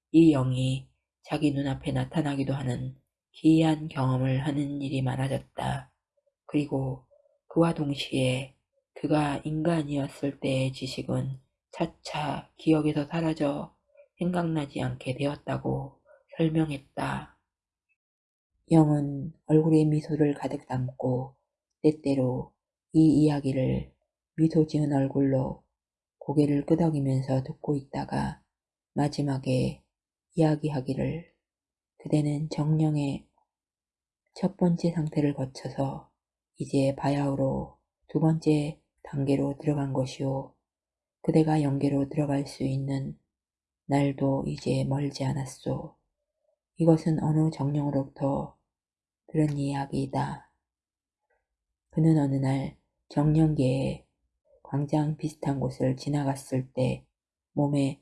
이 영이 자기 눈앞에 나타나기도 하는 기이한 경험을 하는 일이 많아졌다. 그리고 그와 동시에 그가 인간이었을 때의 지식은 차차 기억에서 사라져 생각나지 않게 되었다고 설명했다. 영은 얼굴에 미소를 가득 담고 때때로 이 이야기를 미소 지은 얼굴로 고개를 끄덕이면서 듣고 있다가 마지막에 이야기하기를 그대는 정령의 첫 번째 상태를 거쳐서 이제 바야흐로 두 번째 단계로 들어간 것이오. 그대가 영계로 들어갈 수 있는 날도 이제 멀지 않았소. 이것은 어느 정령으로부터 들은 이야기이다. 그는 어느 날 정령계의 광장 비슷한 곳을 지나갔을 때 몸에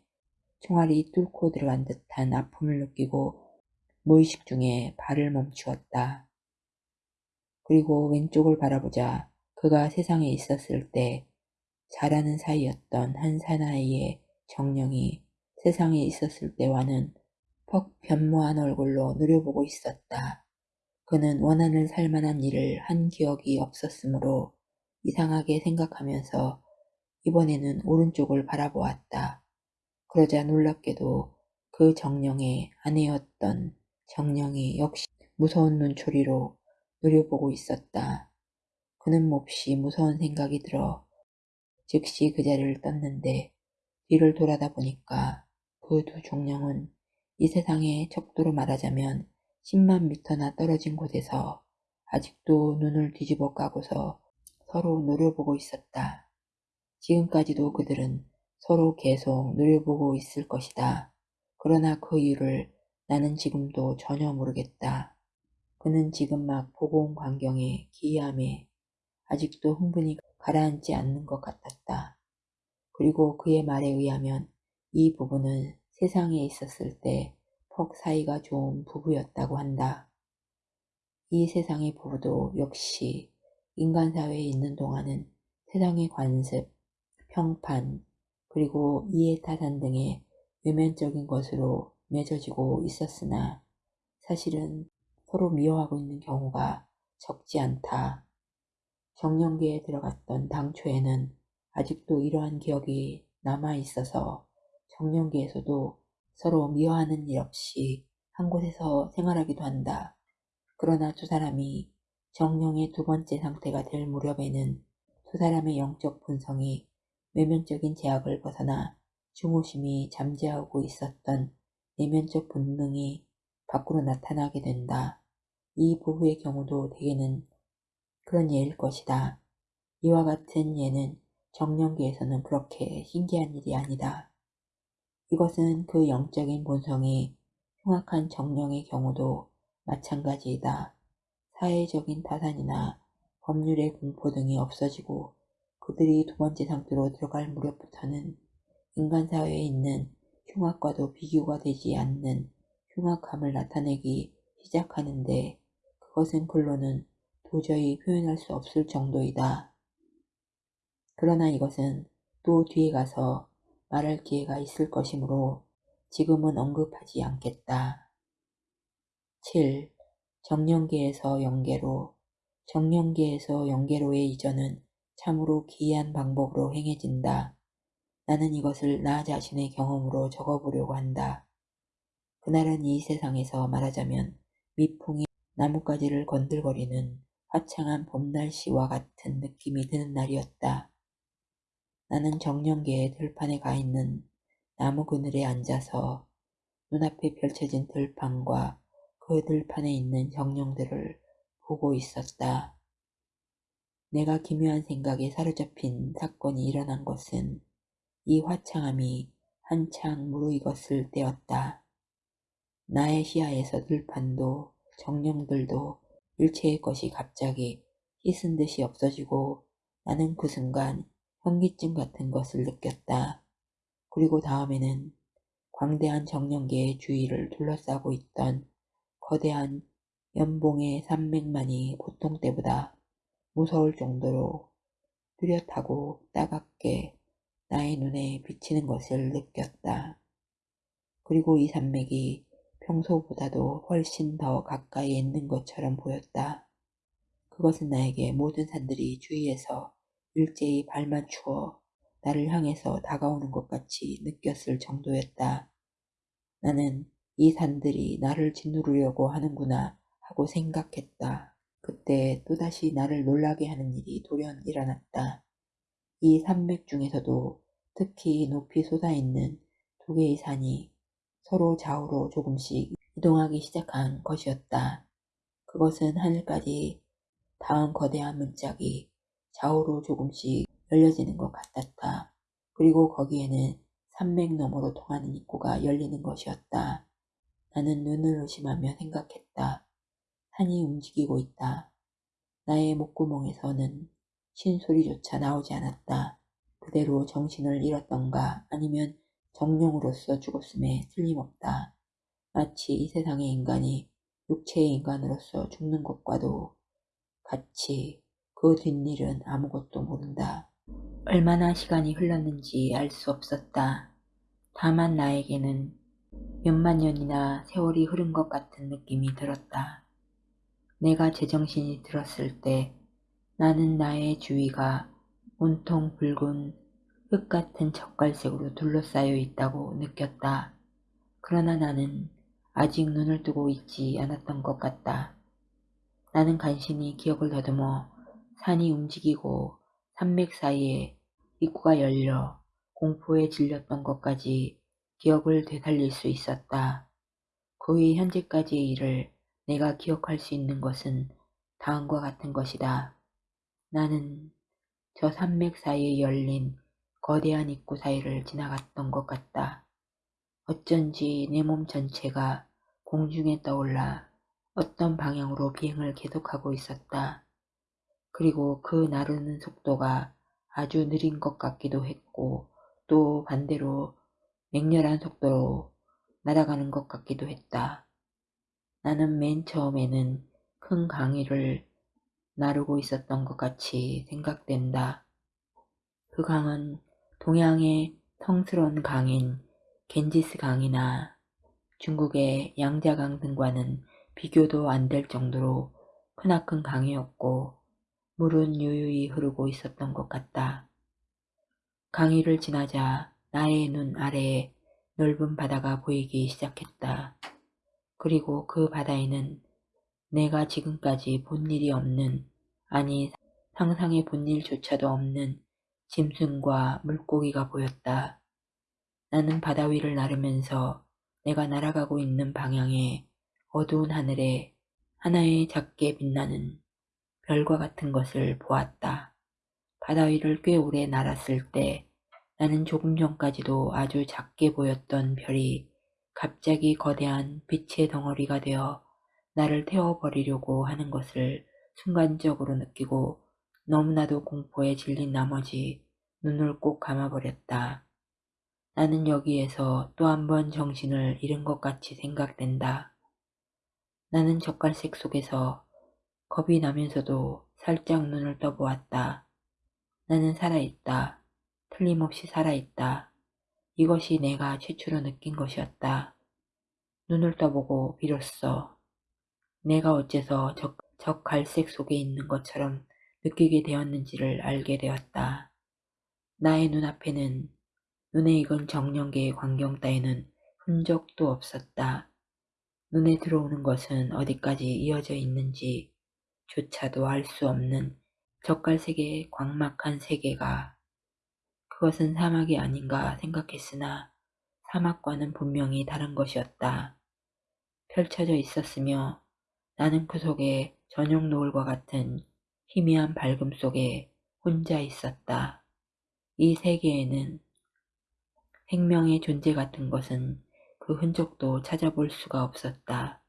총알이 뚫고 들어간 듯한 아픔을 느끼고 무의식 중에 발을 멈추었다. 그리고 왼쪽을 바라보자 그가 세상에 있었을 때 자라는 사이였던 한 사나이의 정령이 세상에 있었을 때와는 퍽 변모한 얼굴로 누려보고 있었다. 그는 원한을 살만한 일을 한 기억이 없었으므로 이상하게 생각하면서 이번에는 오른쪽을 바라보았다. 그러자 놀랍게도 그 정령의 아내였던 정령이 역시 무서운 눈초리로 노려보고 있었다. 그는 몹시 무서운 생각이 들어 즉시 그 자리를 떴는데 뒤를 돌아다 보니까 그두 종령은 이 세상에 척도로 말하자면 10만 미터나 떨어진 곳에서 아직도 눈을 뒤집어 까고서 서로 노려보고 있었다. 지금까지도 그들은 서로 계속 노려보고 있을 것이다. 그러나 그 이유를 나는 지금도 전혀 모르겠다. 그는 지금 막 보고 온 광경에 기이함에 아직도 흥분이 가라앉지 않는 것 같았다. 그리고 그의 말에 의하면 이 부부는 세상에 있었을 때 퍽 사이가 좋은 부부였다고 한다. 이 세상의 부부도 역시 인간 사회에 있는 동안은 세상의 관습, 평판, 그리고 이해타산 등의 외면적인 것으로 맺어지고 있었으나 사실은 서로 미워하고 있는 경우가 적지 않다. 정년기에 들어갔던 당초에는 아직도 이러한 기억이 남아 있어서 정년기에서도 서로 미워하는 일 없이 한 곳에서 생활하기도 한다. 그러나 두 사람이 정령의 두 번째 상태가 될 무렵에는 두 사람의 영적 본성이 외면적인 제약을 벗어나 중후심이 잠재하고 있었던 내면적 본능이 밖으로 나타나게 된다. 이 부부의 경우도 대개는 그런 예일 것이다. 이와 같은 예는 정령기에서는 그렇게 신기한 일이 아니다. 이것은 그 영적인 본성이 흉악한 정령의 경우도 마찬가지이다. 사회적인 타산이나 법률의 공포 등이 없어지고 그들이 두 번째 상태로 들어갈 무렵부터는 인간 사회에 있는 흉악과도 비교가 되지 않는 흉악함을 나타내기 시작하는데 그것은 글로는 도저히 표현할 수 없을 정도이다. 그러나 이것은 또 뒤에 가서 말할 기회가 있을 것이므로 지금은 언급하지 않겠다. 7. 정령계에서 영계로 정령계에서 영계로의 이전은 참으로 기이한 방법으로 행해진다. 나는 이것을 나 자신의 경험으로 적어보려고 한다. 그날은 이 세상에서 말하자면 미풍이 나뭇가지를 건들거리는 화창한 봄날씨와 같은 느낌이 드는 날이었다. 나는 정령계의 들판에 가 있는 나무 그늘에 앉아서 눈앞에 펼쳐진 들판과 그 들판에 있는 정령들을 보고 있었다. 내가 기묘한 생각에 사로잡힌 사건이 일어난 것은 이 화창함이 한창 무르익었을 때였다. 나의 시야에서 들판도 정령들도 일체의 것이 갑자기 씻은 듯이 없어지고 나는 그 순간 현기증 같은 것을 느꼈다. 그리고 다음에는 광대한 정령계의 주위를 둘러싸고 있던 거대한 연봉의 산맥만이 보통 때보다 무서울 정도로 뚜렷하고 따갑게 나의 눈에 비치는 것을 느꼈다. 그리고 이 산맥이 평소보다도 훨씬 더 가까이에 있는 것처럼 보였다. 그것은 나에게 모든 산들이 주위에서 일제히 발맞추어 나를 향해서 다가오는 것 같이 느꼈을 정도였다. 나는 이 산들이 나를 짓누르려고 하는구나 하고 생각했다. 그때 또다시 나를 놀라게 하는 일이 돌연 일어났다. 이 산맥 중에서도 특히 높이 솟아있는 두 개의 산이 서로 좌우로 조금씩 이동하기 시작한 것이었다. 그것은 하늘까지 닿은 거대한 문짝이 좌우로 조금씩 열려지는 것 같았다. 그리고 거기에는 산맥 너머로 통하는 입구가 열리는 것이었다. 나는 눈을 의심하며 생각했다. 산이 움직이고 있다. 나의 목구멍에서는 신소리조차 나오지 않았다. 그대로 정신을 잃었던가 아니면 정령으로서 죽었음에 틀림없다. 마치 이 세상의 인간이 육체의 인간으로서 죽는 것과도 같이 그 뒷일은 아무것도 모른다. 얼마나 시간이 흘렀는지 알 수 없었다. 다만 나에게는 몇만 년이나 세월이 흐른 것 같은 느낌이 들었다. 내가 제정신이 들었을 때 나는 나의 주위가 온통 붉은 흙 같은 젓갈색으로 둘러싸여 있다고 느꼈다. 그러나 나는 아직 눈을 뜨고 있지 않았던 것 같다. 나는 간신히 기억을 더듬어 산이 움직이고 산맥 사이에 입구가 열려 공포에 질렸던 것까지 기억을 되살릴 수 있었다. 그후 현재까지의 일을 내가 기억할 수 있는 것은 다음과 같은 것이다. 나는 저 산맥 사이에 열린 거대한 입구 사이를 지나갔던 것 같다. 어쩐지 내 몸 전체가 공중에 떠올라 어떤 방향으로 비행을 계속하고 있었다. 그리고 그 나르는 속도가 아주 느린 것 같기도 했고 또 반대로 맹렬한 속도로 날아가는 것 같기도 했다. 나는 맨 처음에는 큰 강의를 나르고 있었던 것 같이 생각된다. 그 강은 동양의 성스러운 강인 겐지스 강이나 중국의 양자강 등과는 비교도 안 될 정도로 크나큰 강이었고 물은 유유히 흐르고 있었던 것 같다. 강의를 지나자 나의 눈 아래에 넓은 바다가 보이기 시작했다. 그리고 그 바다에는 내가 지금까지 본 일이 없는 아니 상상해 본 일조차도 없는 짐승과 물고기가 보였다. 나는 바다 위를 나르면서 내가 날아가고 있는 방향에 어두운 하늘에 하나의 작게 빛나는 별과 같은 것을 보았다. 바다 위를 꽤 오래 날았을 때 나는 조금 전까지도 아주 작게 보였던 별이 갑자기 거대한 빛의 덩어리가 되어 나를 태워버리려고 하는 것을 순간적으로 느끼고 너무나도 공포에 질린 나머지 눈을 꼭 감아버렸다. 나는 여기에서 또 한 번 정신을 잃은 것 같이 생각된다. 나는 젓갈색 속에서 겁이 나면서도 살짝 눈을 떠보았다. 나는 살아있다. 틀림없이 살아있다. 이것이 내가 최초로 느낀 것이었다. 눈을 떠보고 비로소 내가 어째서 저, 저 갈색 속에 있는 것처럼 느끼게 되었는지를 알게 되었다. 나의 눈앞에는 눈에 익은 정령계의 광경 따위는 흔적도 없었다. 눈에 들어오는 것은 어디까지 이어져 있는지 조차도 알 수 없는 젓갈색의 광막한 세계가 그것은 사막이 아닌가 생각했으나 사막과는 분명히 다른 것이었다. 펼쳐져 있었으며 나는 그 속에 저녁 노을과 같은 희미한 밝음 속에 혼자 있었다. 이 세계에는 생명의 존재 같은 것은 그 흔적도 찾아볼 수가 없었다.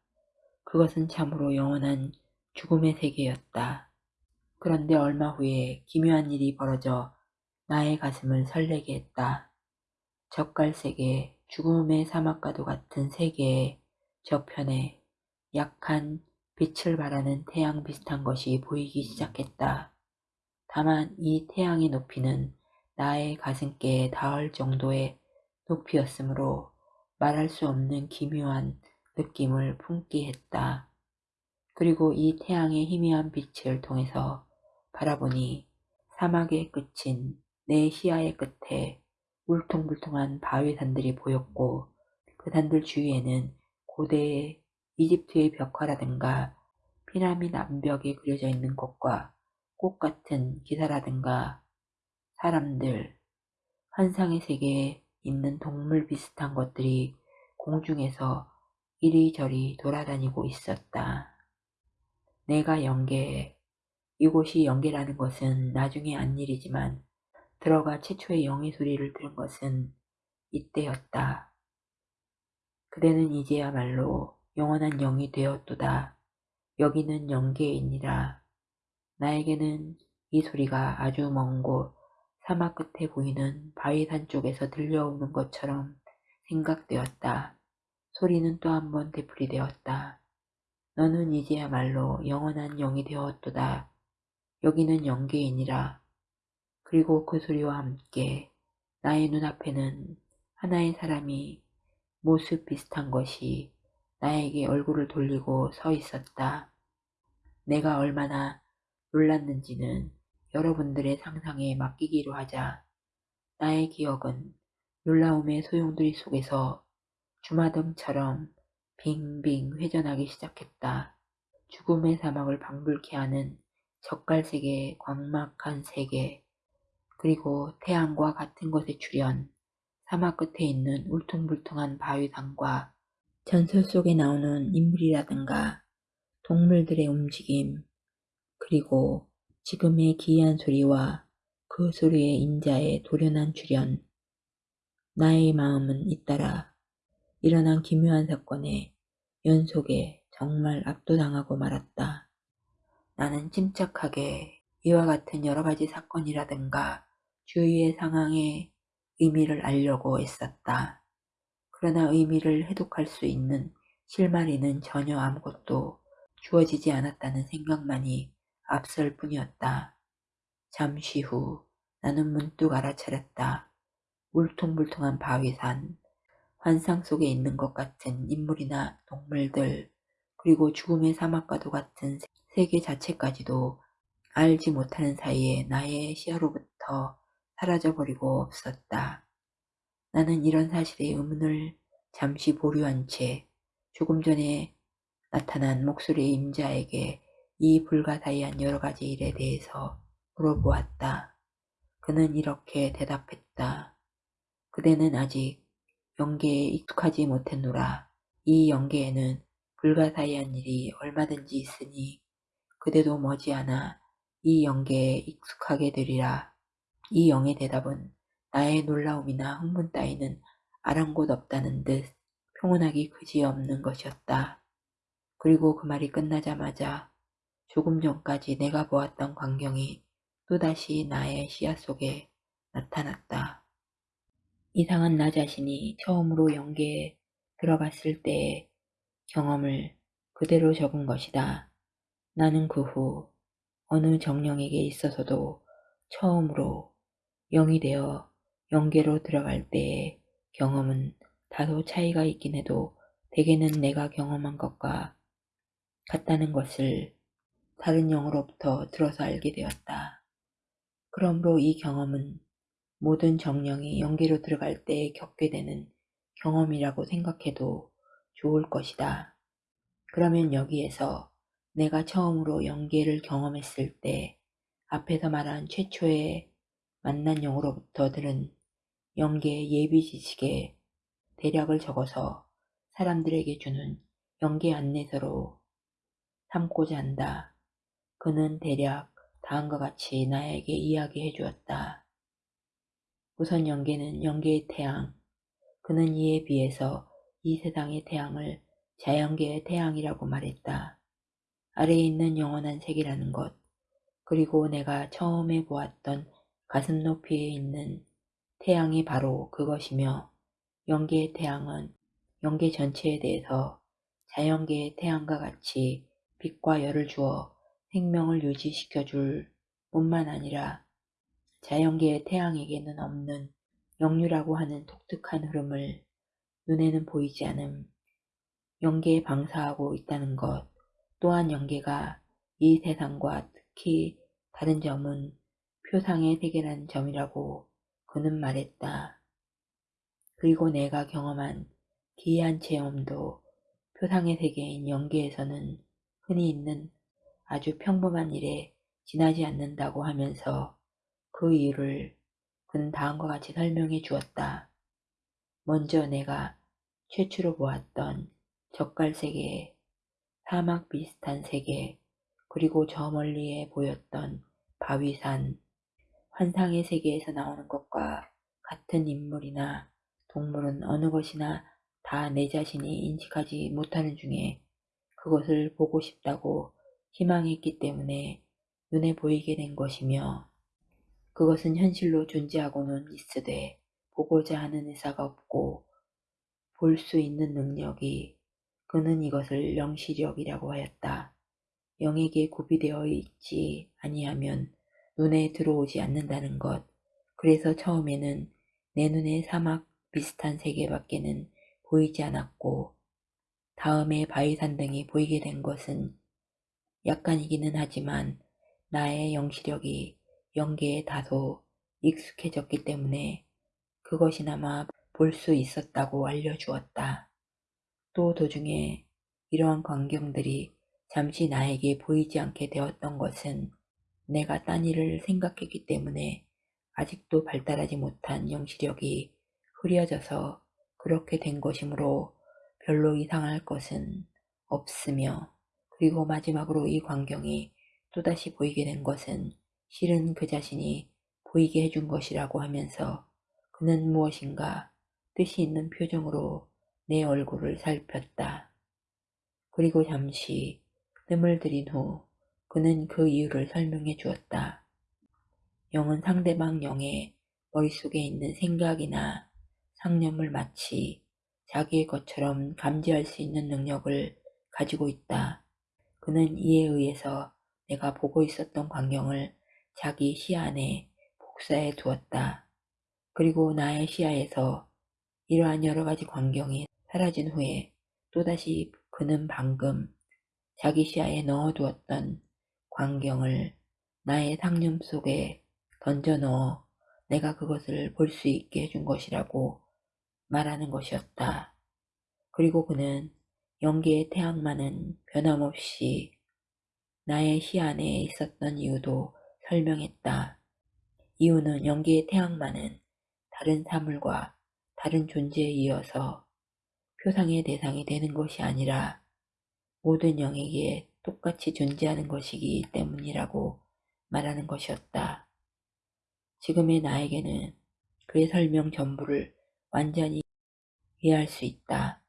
그것은 참으로 영원한 죽음의 세계였다. 그런데 얼마 후에 기묘한 일이 벌어져 나의 가슴을 설레게 했다. 젓갈색의 죽음의 사막과도 같은 세계의 저편에 약한 빛을 발하는 태양 비슷한 것이 보이기 시작했다. 다만 이 태양의 높이는 나의 가슴께에 닿을 정도의 높이였으므로 말할 수 없는 기묘한 느낌을 품게 했다. 그리고 이 태양의 희미한 빛을 통해서 바라보니 사막의 끝인 내 시야의 끝에 울퉁불퉁한 바위 산들이 보였고 그 산들 주위에는 고대의 이집트의 벽화라든가 피라미드 암벽에 그려져 있는 것과 꽃 같은 기사라든가 사람들, 환상의 세계에 있는 동물 비슷한 것들이 공중에서 이리저리 돌아다니고 있었다. 내가 연계, 이곳이 연계라는 것은 나중에 안 일이지만 들어가 최초의 영의 소리를 들은 것은 이때였다. 그대는 이제야말로 영원한 영이 되었도다. 여기는 영계이니라. 나에게는 이 소리가 아주 먼 곳 사막 끝에 보이는 바위산 쪽에서 들려오는 것처럼 생각되었다. 소리는 또 한 번 되풀이되었다. 너는 이제야말로 영원한 영이 되었도다. 여기는 영계이니라. 그리고 그 소리와 함께 나의 눈앞에는 하나의 사람이 모습 비슷한 것이 나에게 얼굴을 돌리고 서 있었다. 내가 얼마나 놀랐는지는 여러분들의 상상에 맡기기로 하자. 나의 기억은 놀라움의 소용돌이 속에서 주마등처럼 빙빙 회전하기 시작했다. 죽음의 사막을 방불케 하는 젓갈세계의 광막한 세계, 그리고 태양과 같은 곳에 출현, 사막 끝에 있는 울퉁불퉁한 바위산과 전설 속에 나오는 인물이라든가 동물들의 움직임, 그리고 지금의 기이한 소리와 그 소리의 인자의 돌연한 출현, 나의 마음은 잇따라 일어난 기묘한 사건의 연속에 정말 압도당하고 말았다. 나는 침착하게 이와 같은 여러 가지 사건이라든가 주위의 상황의 의미를 알려고 애썼다. 그러나 의미를 해독할 수 있는 실마리는 전혀 아무것도 주어지지 않았다는 생각만이 앞설 뿐이었다. 잠시 후 나는 문득 알아차렸다. 울퉁불퉁한 바위산, 환상 속에 있는 것 같은 인물이나 동물들, 그리고 죽음의 사막과도 같은 세계 자체까지도 알지 못하는 사이에 나의 시야로부터 사라져버리고 없었다. 나는 이런 사실의 의문을 잠시 보류한 채 조금 전에 나타난 목소리의 임자에게 이 불가사의한 여러 가지 일에 대해서 물어보았다. 그는 이렇게 대답했다. 그대는 아직 영계에 익숙하지 못했노라. 이 영계에는 불가사의한 일이 얼마든지 있으니 그대도 머지않아 이 영계에 익숙하게 되리라. 이 영의 대답은 나의 놀라움이나 흥분 따위는 아랑곳 없다는 듯 평온하기 그지없는 것이었다. 그리고 그 말이 끝나자마자 조금 전까지 내가 보았던 광경이 또다시 나의 시야 속에 나타났다. 이상한 나 자신이 처음으로 연계에 들어갔을 때의 경험을 그대로 적은 것이다. 나는 그 후 어느 정령에게 있어서도 처음으로 영이 되어 연계로 들어갈 때의 경험은 다소 차이가 있긴 해도 대개는 내가 경험한 것과 같다는 것을 다른 영으로부터 들어서 알게 되었다. 그러므로 이 경험은 모든 정령이 연계로 들어갈 때 겪게 되는 경험이라고 생각해도 좋을 것이다. 그러면 여기에서 내가 처음으로 연계를 경험했을 때 앞에서 말한 최초의 만난 영으로부터 들은 연계의 예비 지식에 대략을 적어서 사람들에게 주는 연계 안내서로 삼고자 한다. 그는 대략 다음과 같이 나에게 이야기해 주었다. 우선 연계는 연계의 태양. 그는 이에 비해서 이 세상의 태양을 자연계의 태양이라고 말했다. 아래에 있는 영원한 세계라는 것, 그리고 내가 처음에 보았던 가슴 높이에 있는 태양이 바로 그것이며 연계의 태양은 연계 전체에 대해서 자연계의 태양과 같이 빛과 열을 주어 생명을 유지시켜 줄 뿐만 아니라 자연계의 태양에게는 없는 영유라고 하는 독특한 흐름을 눈에는 보이지 않음 연계에 방사하고 있다는 것 또한 연계가 이 세상과 특히 다른 점은 표상의 세계라는 점이라고 그는 말했다. 그리고 내가 경험한 기이한 체험도 표상의 세계인 연계에서는 흔히 있는 아주 평범한 일에 지나지 않는다고 하면서 그 이유를 그는 다음과 같이 설명해 주었다. 먼저 내가 최초로 보았던 젓갈 세계, 사막 비슷한 세계, 그리고 저 멀리에 보였던 바위산, 환상의 세계에서 나오는 것과 같은 인물이나 동물은 어느 것이나 다 내 자신이 인식하지 못하는 중에 그것을 보고 싶다고 희망했기 때문에 눈에 보이게 된 것이며 그것은 현실로 존재하고는 있으되 보고자 하는 의사가 없고 볼 수 있는 능력이 그는 이것을 영시력이라고 하였다. 영에게 구비되어 있지 아니하면 눈에 들어오지 않는다는 것. 그래서 처음에는 내 눈에 사막 비슷한 세계밖에는 보이지 않았고 다음에 바위산 등이 보이게 된 것은 약간이기는 하지만 나의 영시력이 연계에 다소 익숙해졌기 때문에 그것이나마 볼 수 있었다고 알려주었다. 또 도중에 이러한 광경들이 잠시 나에게 보이지 않게 되었던 것은 내가 딴 일을 생각했기 때문에 아직도 발달하지 못한 영시력이 흐려져서 그렇게 된 것이므로 별로 이상할 것은 없으며 그리고 마지막으로 이 광경이 또다시 보이게 된 것은 실은 그 자신이 보이게 해준 것이라고 하면서 그는 무엇인가 뜻이 있는 표정으로 내 얼굴을 살폈다. 그리고 잠시 뜸을 들인 후 그는 그 이유를 설명해 주었다. 영은 상대방 영의 머릿속에 있는 생각이나 상념을 마치 자기의 것처럼 감지할 수 있는 능력을 가지고 있다. 그는 이에 의해서 내가 보고 있었던 광경을 자기 시야 안에 복사해 두었다. 그리고 나의 시야에서 이러한 여러 가지 광경이 사라진 후에 또다시 그는 방금 자기 시야에 넣어두었던 광경을 나의 상념 속에 던져 넣어 내가 그것을 볼 수 있게 해준 것이라고 말하는 것이었다. 그리고 그는 연기의 태양만은 변함없이 나의 시야 안에 있었던 이유도 설명했다. 이유는 연기의 태양만은 다른 사물과 다른 존재에 이어서 표상의 대상이 되는 것이 아니라 모든 영에게 똑같이 존재하는 것이기 때문이라고 말하는 것이었다. 지금의 나에게는 그의 설명 전부를 완전히 이해할 수 있다.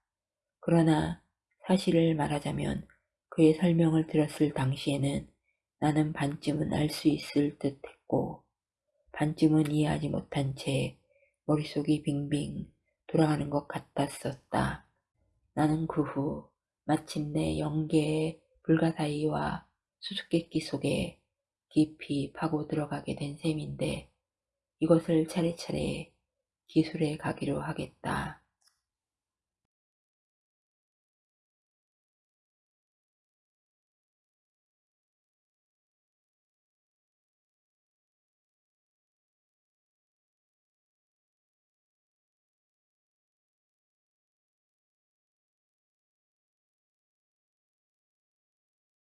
그러나 사실을 말하자면 그의 설명을 들었을 당시에는 나는 반쯤은 알 수 있을 듯 했고 반쯤은 이해하지 못한 채 머릿속이 빙빙 돌아가는 것 같았었다. 나는 그 후 마침내 영계의 불가사의와 수수께끼 속에 깊이 파고 들어가게 된 셈인데 이것을 차례차례 기술해 가기로 하겠다.